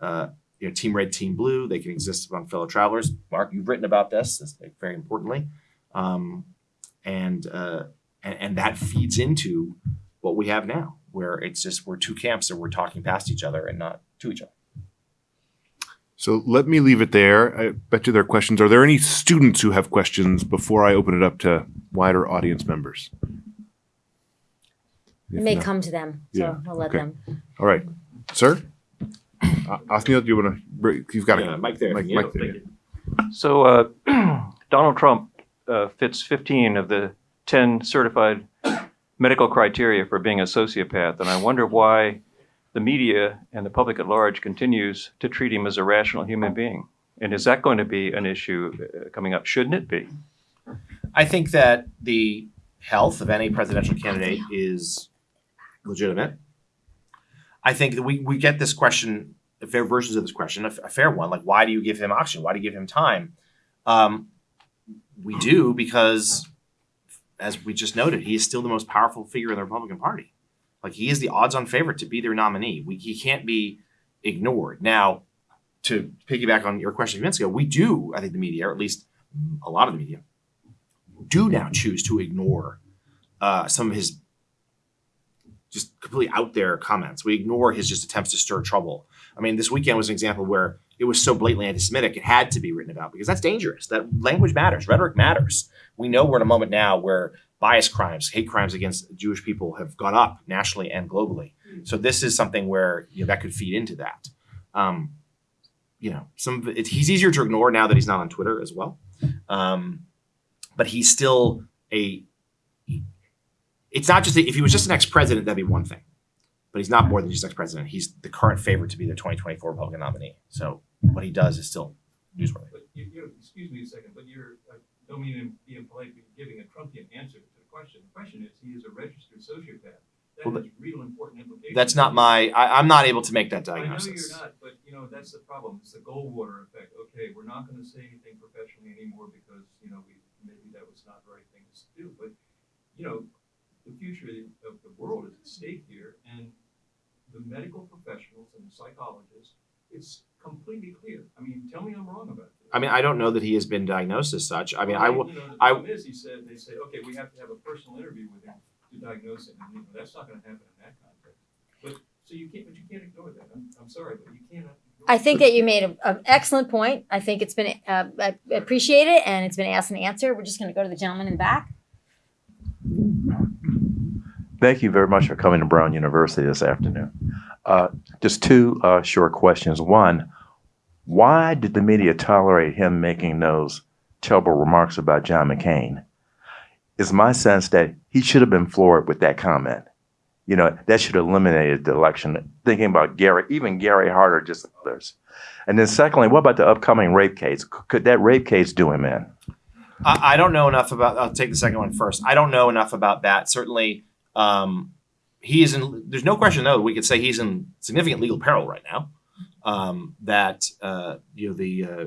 Uh, you know, team red, team blue. They can exist among fellow travelers. Mark, you've written about this. That's very importantly, um, and, uh, and and that feeds into what we have now, where it's just we're two camps and we're talking past each other and not to each other. So let me leave it there. I bet you there are questions. Are there any students who have questions before I open it up to wider audience members? It may not- come to them, so Yeah, we'll let okay. them. All right, sir. Uh, Othniel, do you want to? You've got Yeah, a Mike there. Mike, Yeah, Mike there. thank yeah. So uh, Donald Trump uh, fits 15 of the 10 certified medical criteria for being a sociopath, and I wonder why the media and the public at large continues to treat him as a rational human being. And is that going to be an issue uh, coming up? Shouldn't it be? I think that the health of any presidential candidate is legitimate. I think that we, we get this question, fair versions of this question, a, a fair one, like why do you give him oxygen? Why do you give him time? Um, we do because, as we just noted, he is still the most powerful figure in the Republican Party. Like he is the odds-on favorite to be their nominee. We, he can't be ignored. Now, to piggyback on your question a few minutes ago, we do, I think the media, or at least a lot of the media, do now choose to ignore uh, some of his just completely out there comments. We ignore his just attempts to stir trouble. I mean, this weekend was an example where it was so blatantly anti-Semitic, it had to be written about because that's dangerous. That language matters, rhetoric matters. We know we're in a moment now where bias crimes, hate crimes against Jewish people have gone up nationally and globally. So this is something where you know, that could feed into that. Um, you know, some of it, he's easier to ignore now that he's not on Twitter as well. Um, but he's still a. It's not just if he was just an ex-president, that'd be one thing, but he's not more than just ex-president. He's the current favorite to be the 2024 Republican nominee. So what he does is still newsworthy. But you, you, excuse me a second, but you're, I don't mean to be impolite, but you're giving a Trumpian answer to the question. The question is, he is a registered sociopath. that Well, has real important implications. That's not my. I, I'm not able to make that diagnosis. I know you're not, but you know, that's the problem. It's the Goldwater effect. Okay, we're not gonna say anything professionally anymore because, you know, we, maybe that was not the right thing to do, but, you know, the future of the world is at stake here, and the medical professionals and the psychologists, it's completely clear. I mean, tell me I'm wrong about this. I mean, I don't know that he has been diagnosed as such. I mean, I will. You know, the I- problem is, he said, they say, okay, we have to have a personal interview with him to diagnose it, and you know, that's not gonna happen in that context. But, so you can't, but you can't ignore that. I'm, I'm sorry, but you can't. I think that you made an excellent point. I think it's been, uh, I appreciate it, and it's been asked and answered. We're just gonna go to the gentleman in the back. Thank you very much for coming to Brown University this afternoon. Uh, just two uh, short questions. One, why did the media tolerate him making those terrible remarks about John McCain? It's my sense that he should have been floored with that comment. You know, that should have eliminated the election. Thinking about Gary, even Gary Harder, just others. And then secondly, what about the upcoming rape case? Could that rape case do him in? I, I don't know enough about. I'll take the second one first. I don't know enough about that. Certainly, um, he is in. There's no question though. We could say he's in significant legal peril right now. Um, that uh, you know the uh,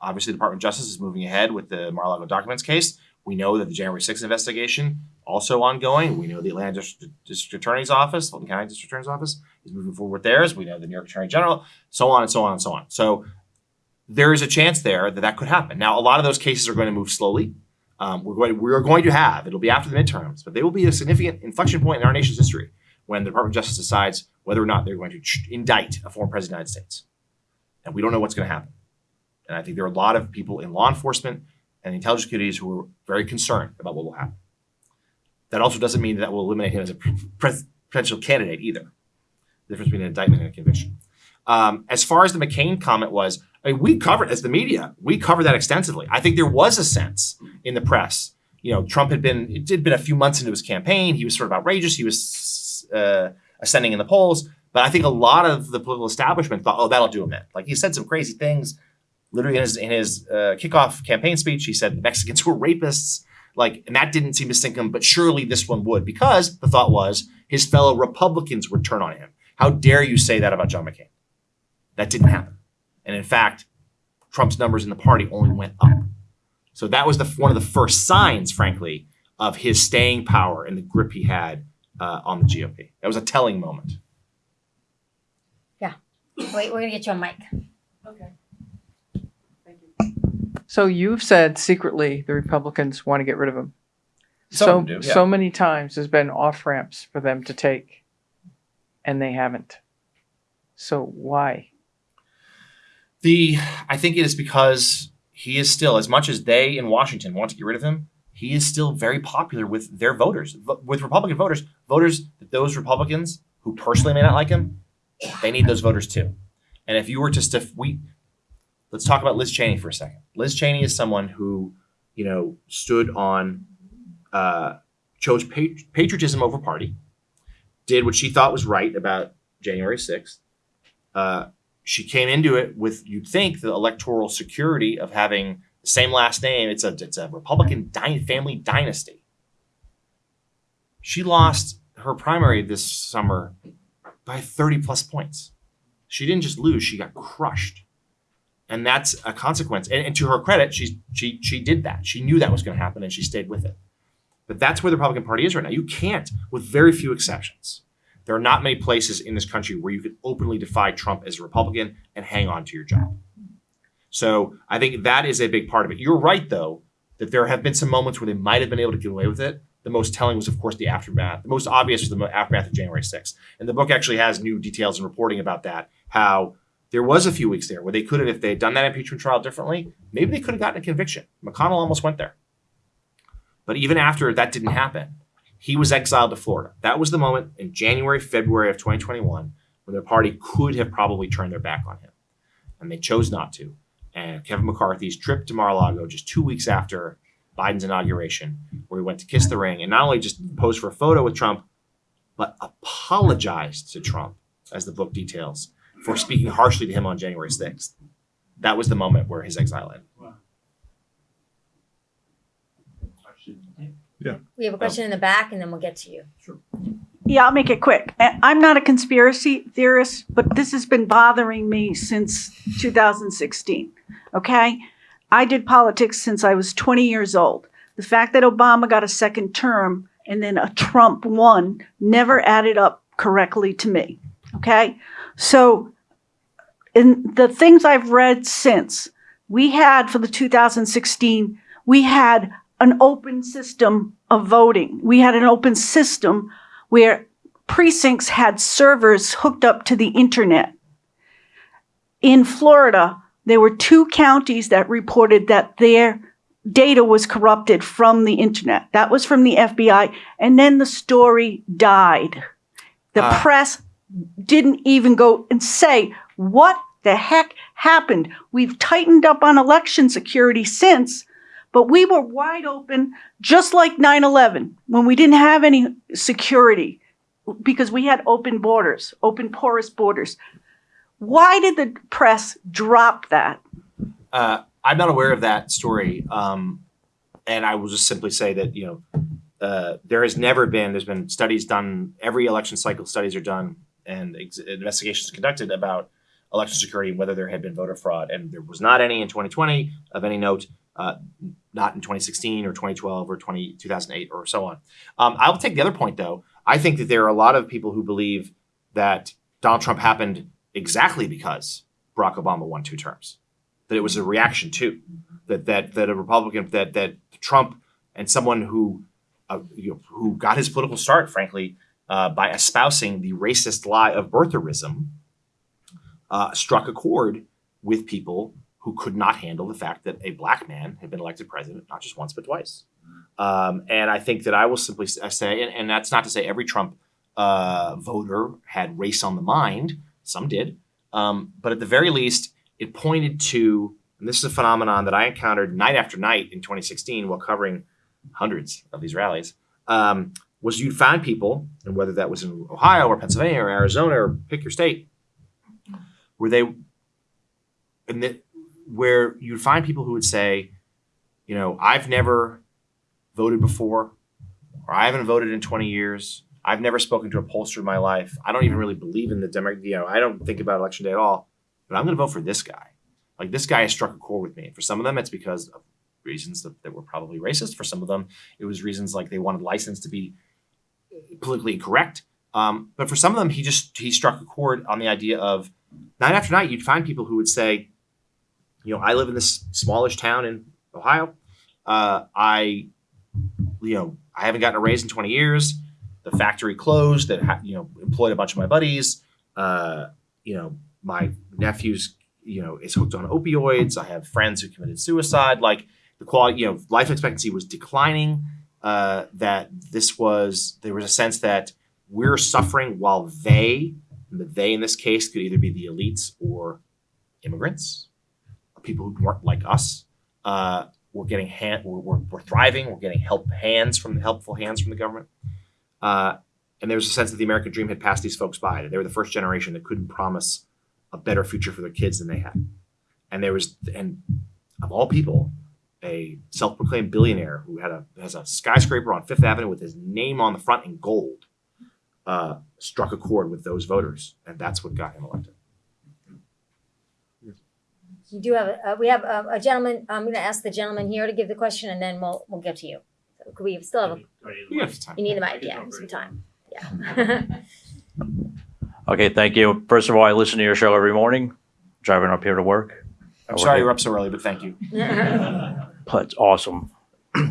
obviously the Department of Justice is moving ahead with the Mar-a-Lago documents case. We know that the January 6th investigation also ongoing. We know the Atlanta District, District Attorney's Office, Fulton County District Attorney's Office, is moving forward with theirs. We know the New York Attorney General, so on and so on and so on. So there is a chance there that that could happen. Now, a lot of those cases are going to move slowly. Um, we're going we're going to have it'll be after the midterms, but they will be a significant inflection point in our nation's history when the Department of Justice decides whether or not they're going to indict a former president of the United States, and we don't know what's going to happen. And I think there are a lot of people in law enforcement and the intelligence communities who are very concerned about what will happen. That also doesn't mean that will eliminate him as a potential candidate either. The difference between an indictment and a conviction. Um, as far as the McCain comment was, I mean, we covered as the media, we covered that extensively. I think there was a sense in the press. You know, Trump had been it had been a few months into his campaign. He was sort of outrageous. He was uh, ascending in the polls. But I think a lot of the political establishment thought, oh, that'll do him in. Like he said some crazy things. Literally in his in his uh, kickoff campaign speech, he said Mexicans were rapists. Like, and that didn't seem to sink him, but surely this one would, because the thought was his fellow Republicans would turn on him. How dare you say that about John McCain? That didn't happen. And in fact, Trump's numbers in the party only went up. So that was the one of the first signs, frankly, of his staying power and the grip he had uh, on the GOP. That was a telling moment. Yeah. Wait, we're gonna get you a mic. Okay. Thank you. So you've said secretly the Republicans want to get rid of him. Some so do, yeah. so many times there's been off ramps for them to take, and they haven't. So why? The I think it is because he is still, as much as they in Washington want to get rid of him, he is still very popular with their voters, with Republican voters, voters that those Republicans who personally may not like him, they need those voters too. And if you were to stiff, we let's talk about Liz Cheney for a second. Liz Cheney is someone who, you know, stood on, uh, chose pat- patriotism over party, did what she thought was right about January sixth. Uh, she came into it with you'd think the electoral security of having the same last name. It's a it's a Republican dy- family dynasty. She lost her primary this summer by 30 plus points. She didn't just lose, she got crushed. And that's a consequence. And, and to her credit, she's she she did that. She knew that was going to happen and she stayed with it. But that's where the Republican Party is right now. You can't, with very few exceptions. There are not many places in this country where you can openly defy Trump as a Republican and hang on to your job. So I think that is a big part of it. You're right, though, that there have been some moments where they might have been able to get away with it. The most telling was, of course, the aftermath. The most obvious was the aftermath of January 6th. And the book actually has new details and reporting about that. How there was a few weeks there where they could have, if they had done that impeachment trial differently, maybe they could have gotten a conviction. McConnell almost went there. But even after that didn't happen, he was exiled to Florida. That was the moment in January, February of 2021 when their party could have probably turned their back on him. And they chose not to. And Kevin McCarthy's trip to Mar-a-Lago just two weeks after Biden's inauguration, where he went to kiss the ring and not only just pose for a photo with Trump, but apologized to Trump, as the book details, for speaking harshly to him on January 6th. That was the moment where his exile ended. We have a oh. question in the back, and then we'll get to you. Yeah, I'll make it quick. I- I'm not a conspiracy theorist, but this has been bothering me since 2016. Okay? I did politics since I was 20 years old. The fact that Obama got a second term and then a Trump won never added up correctly to me. Okay? So, in the things I've read since, we had for the 2016, we had an open system of voting. We had an open system where precincts had servers hooked up to the internet. In Florida, there were two counties that reported that their data was corrupted from the internet. That was from the FBI. And then the story died. The Uh. press didn't even go and say, what the heck happened? We've tightened up on election security since, but we were wide open, just like 9 11, when we didn't have any security because we had open borders, open porous borders. Why did the press drop that? Uh, I'm not aware of that story. Um, and I will just simply say that, you know, uh, there has never been, there's been studies done, every election cycle, studies are done and ex- investigations conducted about election security whether there had been voter fraud. And there was not any in 2020 of any note, uh, not in 2016 or 2012 or 20, 2008 or so on. Um, I'll take the other point though. I think that there are a lot of people who believe that Donald Trump happened exactly because Barack Obama won two terms that it was a reaction to that that that a Republican that that Trump and someone who uh, you know, who got his political start, frankly, uh, by espousing the racist lie of birtherism, uh, struck a chord with people who could not handle the fact that a black man had been elected president not just once but twice. Um, and I think that I will simply say, and, and that's not to say every Trump uh, voter had race on the mind. Some did, um, but at the very least, it pointed to, and this is a phenomenon that I encountered night after night in 2016 while covering hundreds of these rallies, um, was you'd find people, and whether that was in Ohio or Pennsylvania or Arizona or pick your state, where they, and that, where you'd find people who would say, you know, I've never voted before, or I haven't voted in 20 years. I've never spoken to a pollster in my life. I don't even really believe in the Democrat, you know, I don't think about election day at all but I'm going to vote for this guy. Like this guy has struck a chord with me. For some of them, it's because of reasons that, that were probably racist. For some of them, it was reasons like they wanted license to be politically incorrect. Um, but for some of them, he just he struck a chord on the idea of night after night, you'd find people who would say, you know, I live in this smallish town in Ohio. Uh, I, you know, I haven't gotten a raise in 20 years. The factory closed that ha- you know employed a bunch of my buddies. Uh, you know, my nephew's you know is hooked on opioids i have friends who committed suicide like the quality you know life expectancy was declining uh, that this was there was a sense that we're suffering while they the they in this case could either be the elites or immigrants people who weren't like us uh, we're getting hand we're thriving we're getting help hands from helpful hands from the government uh, and there was a sense that the american dream had passed these folks by that they were the first generation that couldn't promise a better future for their kids than they had. And there was, and of all people, a self-proclaimed billionaire who had a has a skyscraper on Fifth Avenue with his name on the front in gold, uh, struck a chord with those voters, and that's what got him elected. You do have, a- uh, we have a a gentleman, I'm gonna ask the gentleman here to give the question and then we'll, we'll get to you. So Could we still have, a You have time. you need the mic, yeah, some time, yeah. Okay, thank you. First of all, I listen to your show every morning, driving up here to work. I'm sorry you're up so early, but thank you. That's awesome.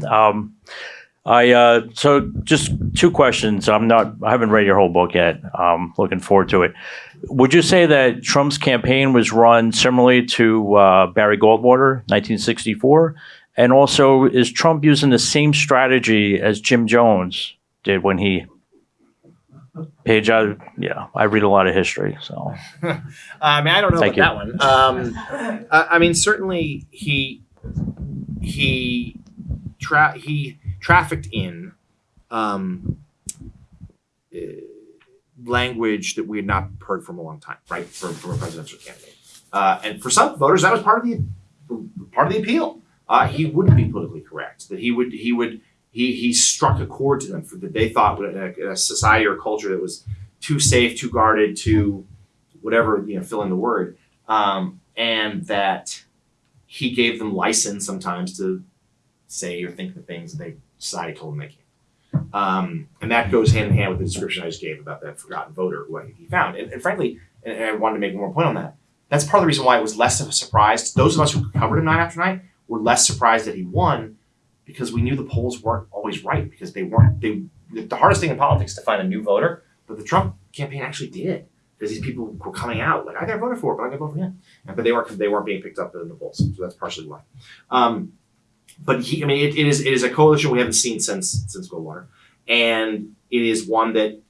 Um, I uh, so just two questions. I'm not. I haven't read your whole book yet. I'm looking forward to it. Would you say that Trump's campaign was run similarly to uh, Barry Goldwater, 1964? And also, is Trump using the same strategy as Jim Jones did when he? Page, I, yeah, I read a lot of history, so. I mean, I don't know Thank about that one. Um, I, I mean, certainly he he tra- he trafficked in um, uh, language that we had not heard from a long time, right? From, from a presidential candidate, uh, and for some voters, that was part of the part of the appeal. Uh, he wouldn't be politically correct. That he would he would he he struck a chord to them for that they thought in a, a society or culture that was too safe, too guarded, too whatever you know, fill in the word, um, and that he gave them license sometimes to say or think the things that they society told them they can't. Um, and that goes hand in hand with the description I just gave about that forgotten voter who he found. And, and frankly, and, and I wanted to make one more point on that. That's part of the reason why it was less of a surprise. Those of us who covered him night after night were less surprised that he won because we knew the polls weren't always right because they weren't they the hardest thing in politics to find a new voter, but the Trump campaign actually did. Because these people were coming out like I never voted for it, but I can vote for him. But they weren't they weren't being picked up in the polls. So that's partially why. Um, but he I mean it, it is it is a coalition we haven't seen since since Goldwater. And it is one that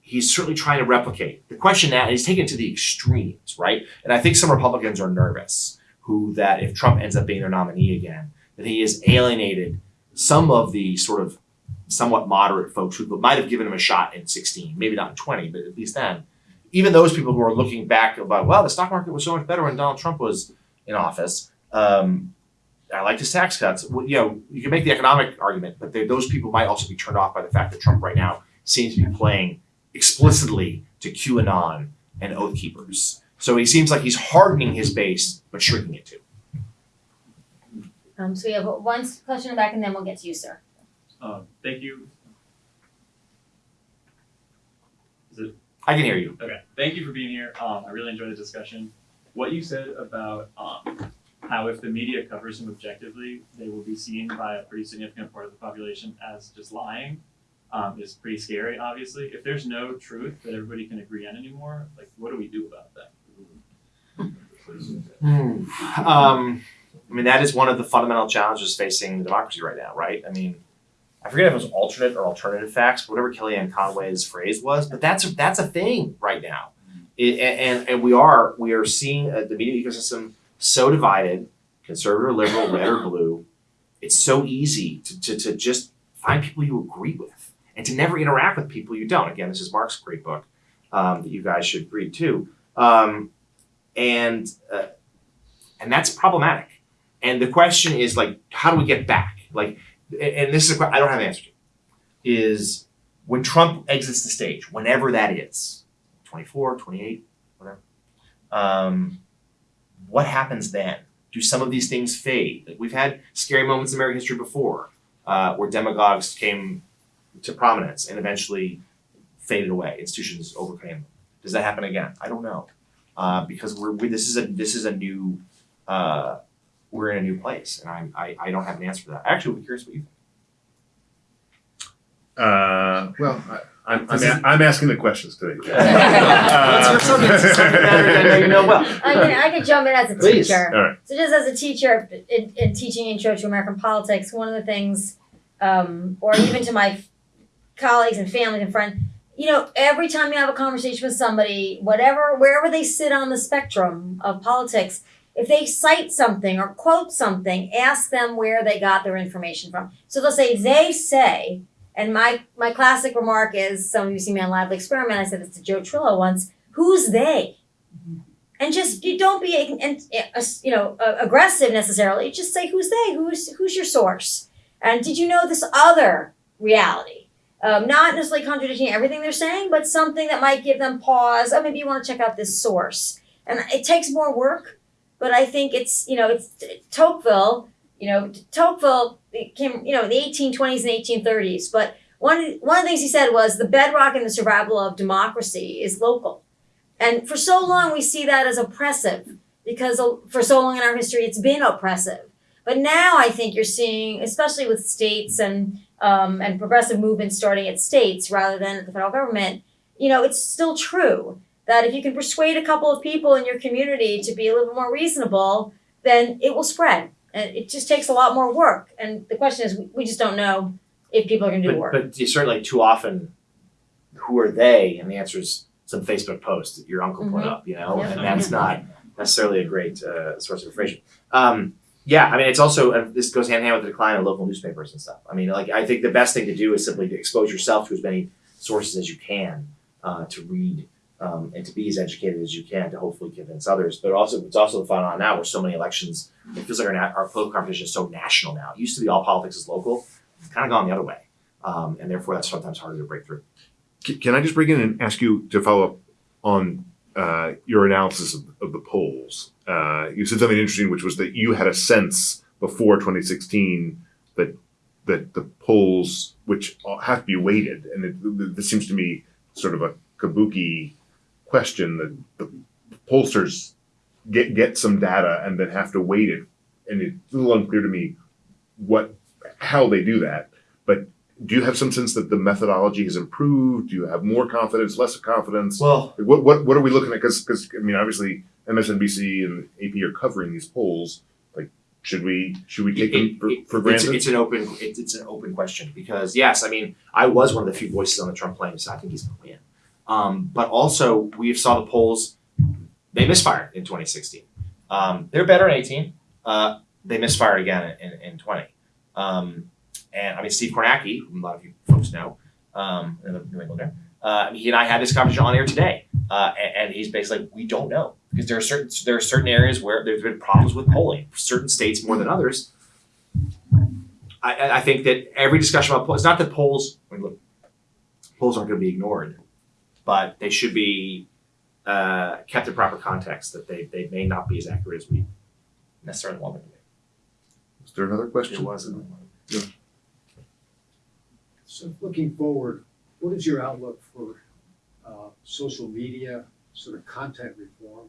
he's certainly trying to replicate. The question now, and he's taken to the extremes, right? And I think some Republicans are nervous who that if Trump ends up being their nominee again, that he has alienated some of the sort of somewhat moderate folks who might have given him a shot in 16, maybe not in 20, but at least then. Even those people who are looking back about, well, the stock market was so much better when Donald Trump was in office. Um, I like his tax cuts. Well, you know, you can make the economic argument, but they, those people might also be turned off by the fact that Trump right now seems to be playing explicitly to QAnon and Oath Keepers. So he seems like he's hardening his base, but shrinking it too. Um, so we have one question in the back and then we'll get to you, sir. Um, thank you. Is it I can hear you. okay? Thank you for being here. Um, I really enjoyed the discussion. What you said about um, how if the media covers him objectively, they will be seen by a pretty significant part of the population as just lying, um, is pretty scary. Obviously, if there's no truth that everybody can agree on anymore, like what do we do about that? Um, I mean, that is one of the fundamental challenges facing democracy right now, right? I mean, I forget if it was alternate or alternative facts, whatever Kellyanne Conway's phrase was, but that's a, that's a thing right now. It, and and we are we are seeing uh, the media ecosystem so divided, conservative, liberal, red or blue. It's so easy to, to, to just find people you agree with and to never interact with people you don't. Again, this is Mark's great book um, that you guys should read too. Um, and uh, and that's problematic. And the question is like, how do we get back? Like, and- this is a I don't have an answer to. Is when Trump exits the stage, whenever that is, 24, 28, whatever. Um, what happens then? Do some of these things fade? Like we've had scary moments in American history before, uh, where demagogues came to prominence and eventually faded away. Institutions overcame them. Does that happen again? I don't know, uh, because we're we, this is a this is a new uh, we're in a new place, and I, I I don't have an answer for that. Actually, be curious what you think. Uh, well, I, I'm, I'm, a- I'm asking the questions today. It's your subject, it's a subject matter that I know you know well. I can, I can jump in as a Please. teacher. All right. So just as a teacher in, in teaching intro to American politics, one of the things, um, or even to my colleagues and family and friends, you know, every time you have a conversation with somebody, whatever, wherever they sit on the spectrum of politics, if they cite something or quote something, ask them where they got their information from. So they'll say, they say, and my, my classic remark is, some of you see me on Lively Experiment, I said this to Joe Trillo once, who's they? and just you don't be and, uh, you know uh, aggressive necessarily just say who's they? Who's who's your source? And did you know this other reality? Um, not necessarily contradicting everything they're saying but something that might give them pause oh maybe you want to check out this source. And it takes more work but i think it's you know it's tocqueville you know tocqueville came you know in the 1820s and 1830s but one, one of the things he said was the bedrock and the survival of democracy is local and for so long, we see that as oppressive because for so long in our history, it's been oppressive. But now I think you're seeing, especially with states and um, and progressive movements starting at states rather than the federal government, you know, it's still true that if you can persuade a couple of people in your community to be a little more reasonable, then it will spread. And it just takes a lot more work. And the question is, we- we just don't know if people are going to do the But, work. but you certainly too often, who are they? And the answer is some Facebook post that your uncle put Mhm. up, you know, Yeah. and that's not necessarily a great uh, source of information. Um, yeah, I mean, it's also uh, this goes hand in hand with the decline of local newspapers and stuff. I mean, like I think the best thing to do is simply to expose yourself to as many sources as you can uh, to read um, and to be as educated as you can to hopefully convince others. But also, it's also the phenomenon now where so many elections. It feels like our, our political competition is so national now. It used to be all politics is local. it's kind of gone the other way, um, and therefore that's sometimes harder to break through. Can I just break in and ask you to follow up on uh, your analysis of, of the polls? Uh, you said something interesting, which was that you had a sense before 2016 that that the polls, which have to be weighted, and it, this seems to me sort of a kabuki question that the pollsters get get some data and then have to weight it, and it's a little unclear to me what how they do that. But do you have some sense that the methodology has improved? Do you have more confidence, less confidence? Well, What what what are we looking at? Because because I mean, obviously MSNBC and AP are covering these polls. Like, should we should we take them for, for granted? it's an open it's, it's an open question because yes, I mean I was one of the few voices on the Trump plane so I think he's going to win, um, but also we saw the polls they misfired in 2016. Um, they're better in 18. Uh, they misfired again in, in, in 20. Um, and I mean Steve Kornacki, whom a lot of you folks know, um, New Englander. Uh, he and I had this conversation on air today, uh, and, and he's basically like, we don't know because there are certain there are certain areas where there's been problems with polling, certain states more than others. I, I- I think that every discussion about polls, it's not that polls, I mean, look, polls aren't going to be ignored, but they should be uh, kept in proper context. That they they may not be as accurate as we necessarily want them to be. Is there another question? There was another one. So looking forward, what is your outlook for uh, social media, sort of content reform,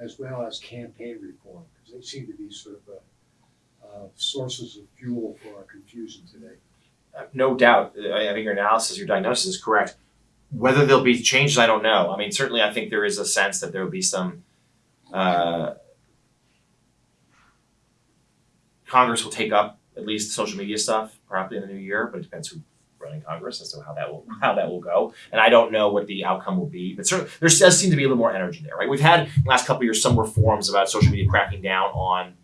as well as campaign reform? Because they seem to be sort of uh, uh, sources of fuel for our confusion today. Uh, no doubt. I I think your analysis, your diagnosis is correct. Whether there'll be changes, I don't know. I mean, certainly, I think there is a sense that there will be some. Uh, Congress will take up at least social media stuff probably in the new year, but it depends who's running Congress as to how that will how that will go. And I don't know what the outcome will be, but certainly there does seem to be a little more energy there, right? We've had in the last couple years some reforms about social media cracking down on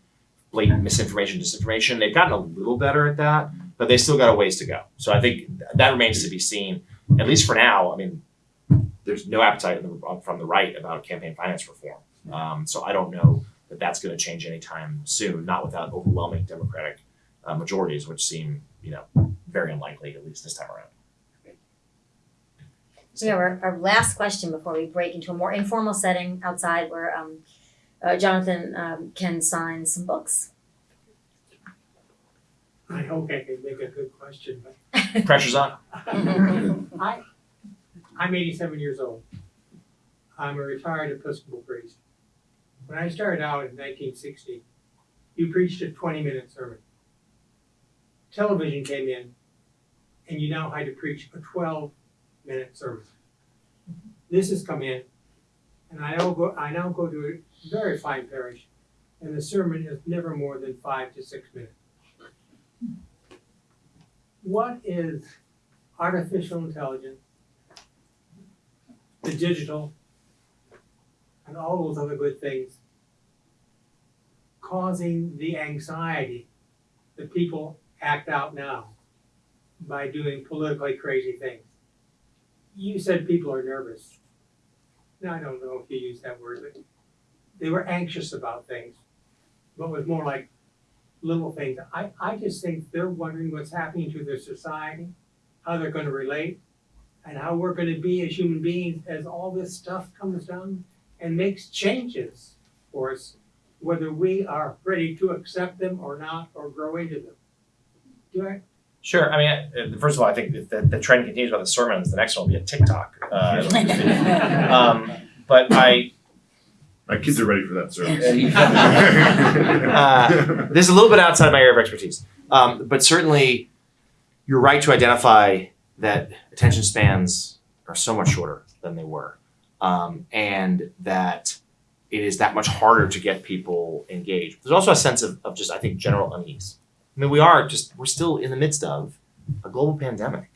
blatant misinformation, disinformation. They've gotten a little better at that, but they still got a ways to go. So I think that remains to be seen, at least for now. I mean, there's no appetite in the, from the right about campaign finance reform. Um, so I don't know that that's going to change anytime soon, not without overwhelming Democratic uh, majorities, which seem, you know, very unlikely, at least this time around. So we have our, our last question before we break into a more informal setting outside where um, uh, Jonathan um, can sign some books. I hope I can make a good question, but Pressure's on. I, I'm eighty-seven years old. I'm a retired Episcopal priest. When I started out in nineteen sixty, you preached a twenty-minute sermon. Television came in, and you now had to preach a twelve-minute sermon. This has come in, and I now go, I now go to a very fine parish, and the sermon is never more than five to six minutes. What is artificial intelligence, the digital, and all those other good things causing the anxiety that people act out now by doing politically crazy things? You said people are nervous. Now, I don't know if you used that word, but they were anxious about things, but was more like little things. I, I just think they're wondering what's happening to their society, how they're gonna relate, and how we're gonna be as human beings as all this stuff comes down and makes changes for us, whether we are ready to accept them or not, or grow into them. Do I, Sure. I mean, uh, first of all, I think if the, the trend continues about the sermons, the next one will be a TikTok. Uh, it'll just be- um, but I, My kids are ready for that service. uh, this is a little bit outside my area of expertise, um, but certainly you're right to identify that attention spans are so much shorter than they were, um, and that it is that much harder to get people engaged. There's also a sense of, of just I think general unease. I mean, we are just we're still in the midst of a global pandemic.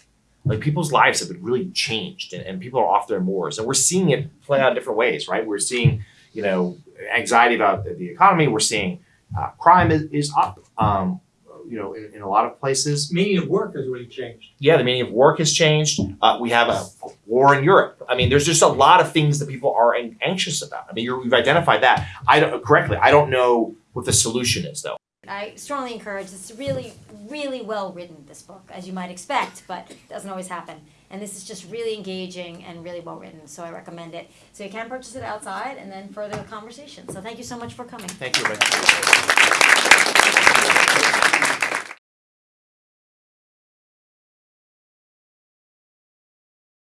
Like people's lives have been really changed, and, and people are off their moors, and we're seeing it play out in different ways, right? We're seeing you know anxiety about the, the economy. We're seeing uh, crime is, is up. Um, you know, in, in a lot of places. meaning of work has really changed. Yeah, the meaning of work has changed. Uh, we have a war in Europe. I mean, there's just a lot of things that people are anxious about. I mean, you're, you've identified that. I don't correctly. I don't know what the solution is though. I strongly encourage. It's really, really well written. This book, as you might expect, but it doesn't always happen. And this is just really engaging and really well written. So I recommend it. So you can purchase it outside and then further the conversation. So thank you so much for coming. Thank you.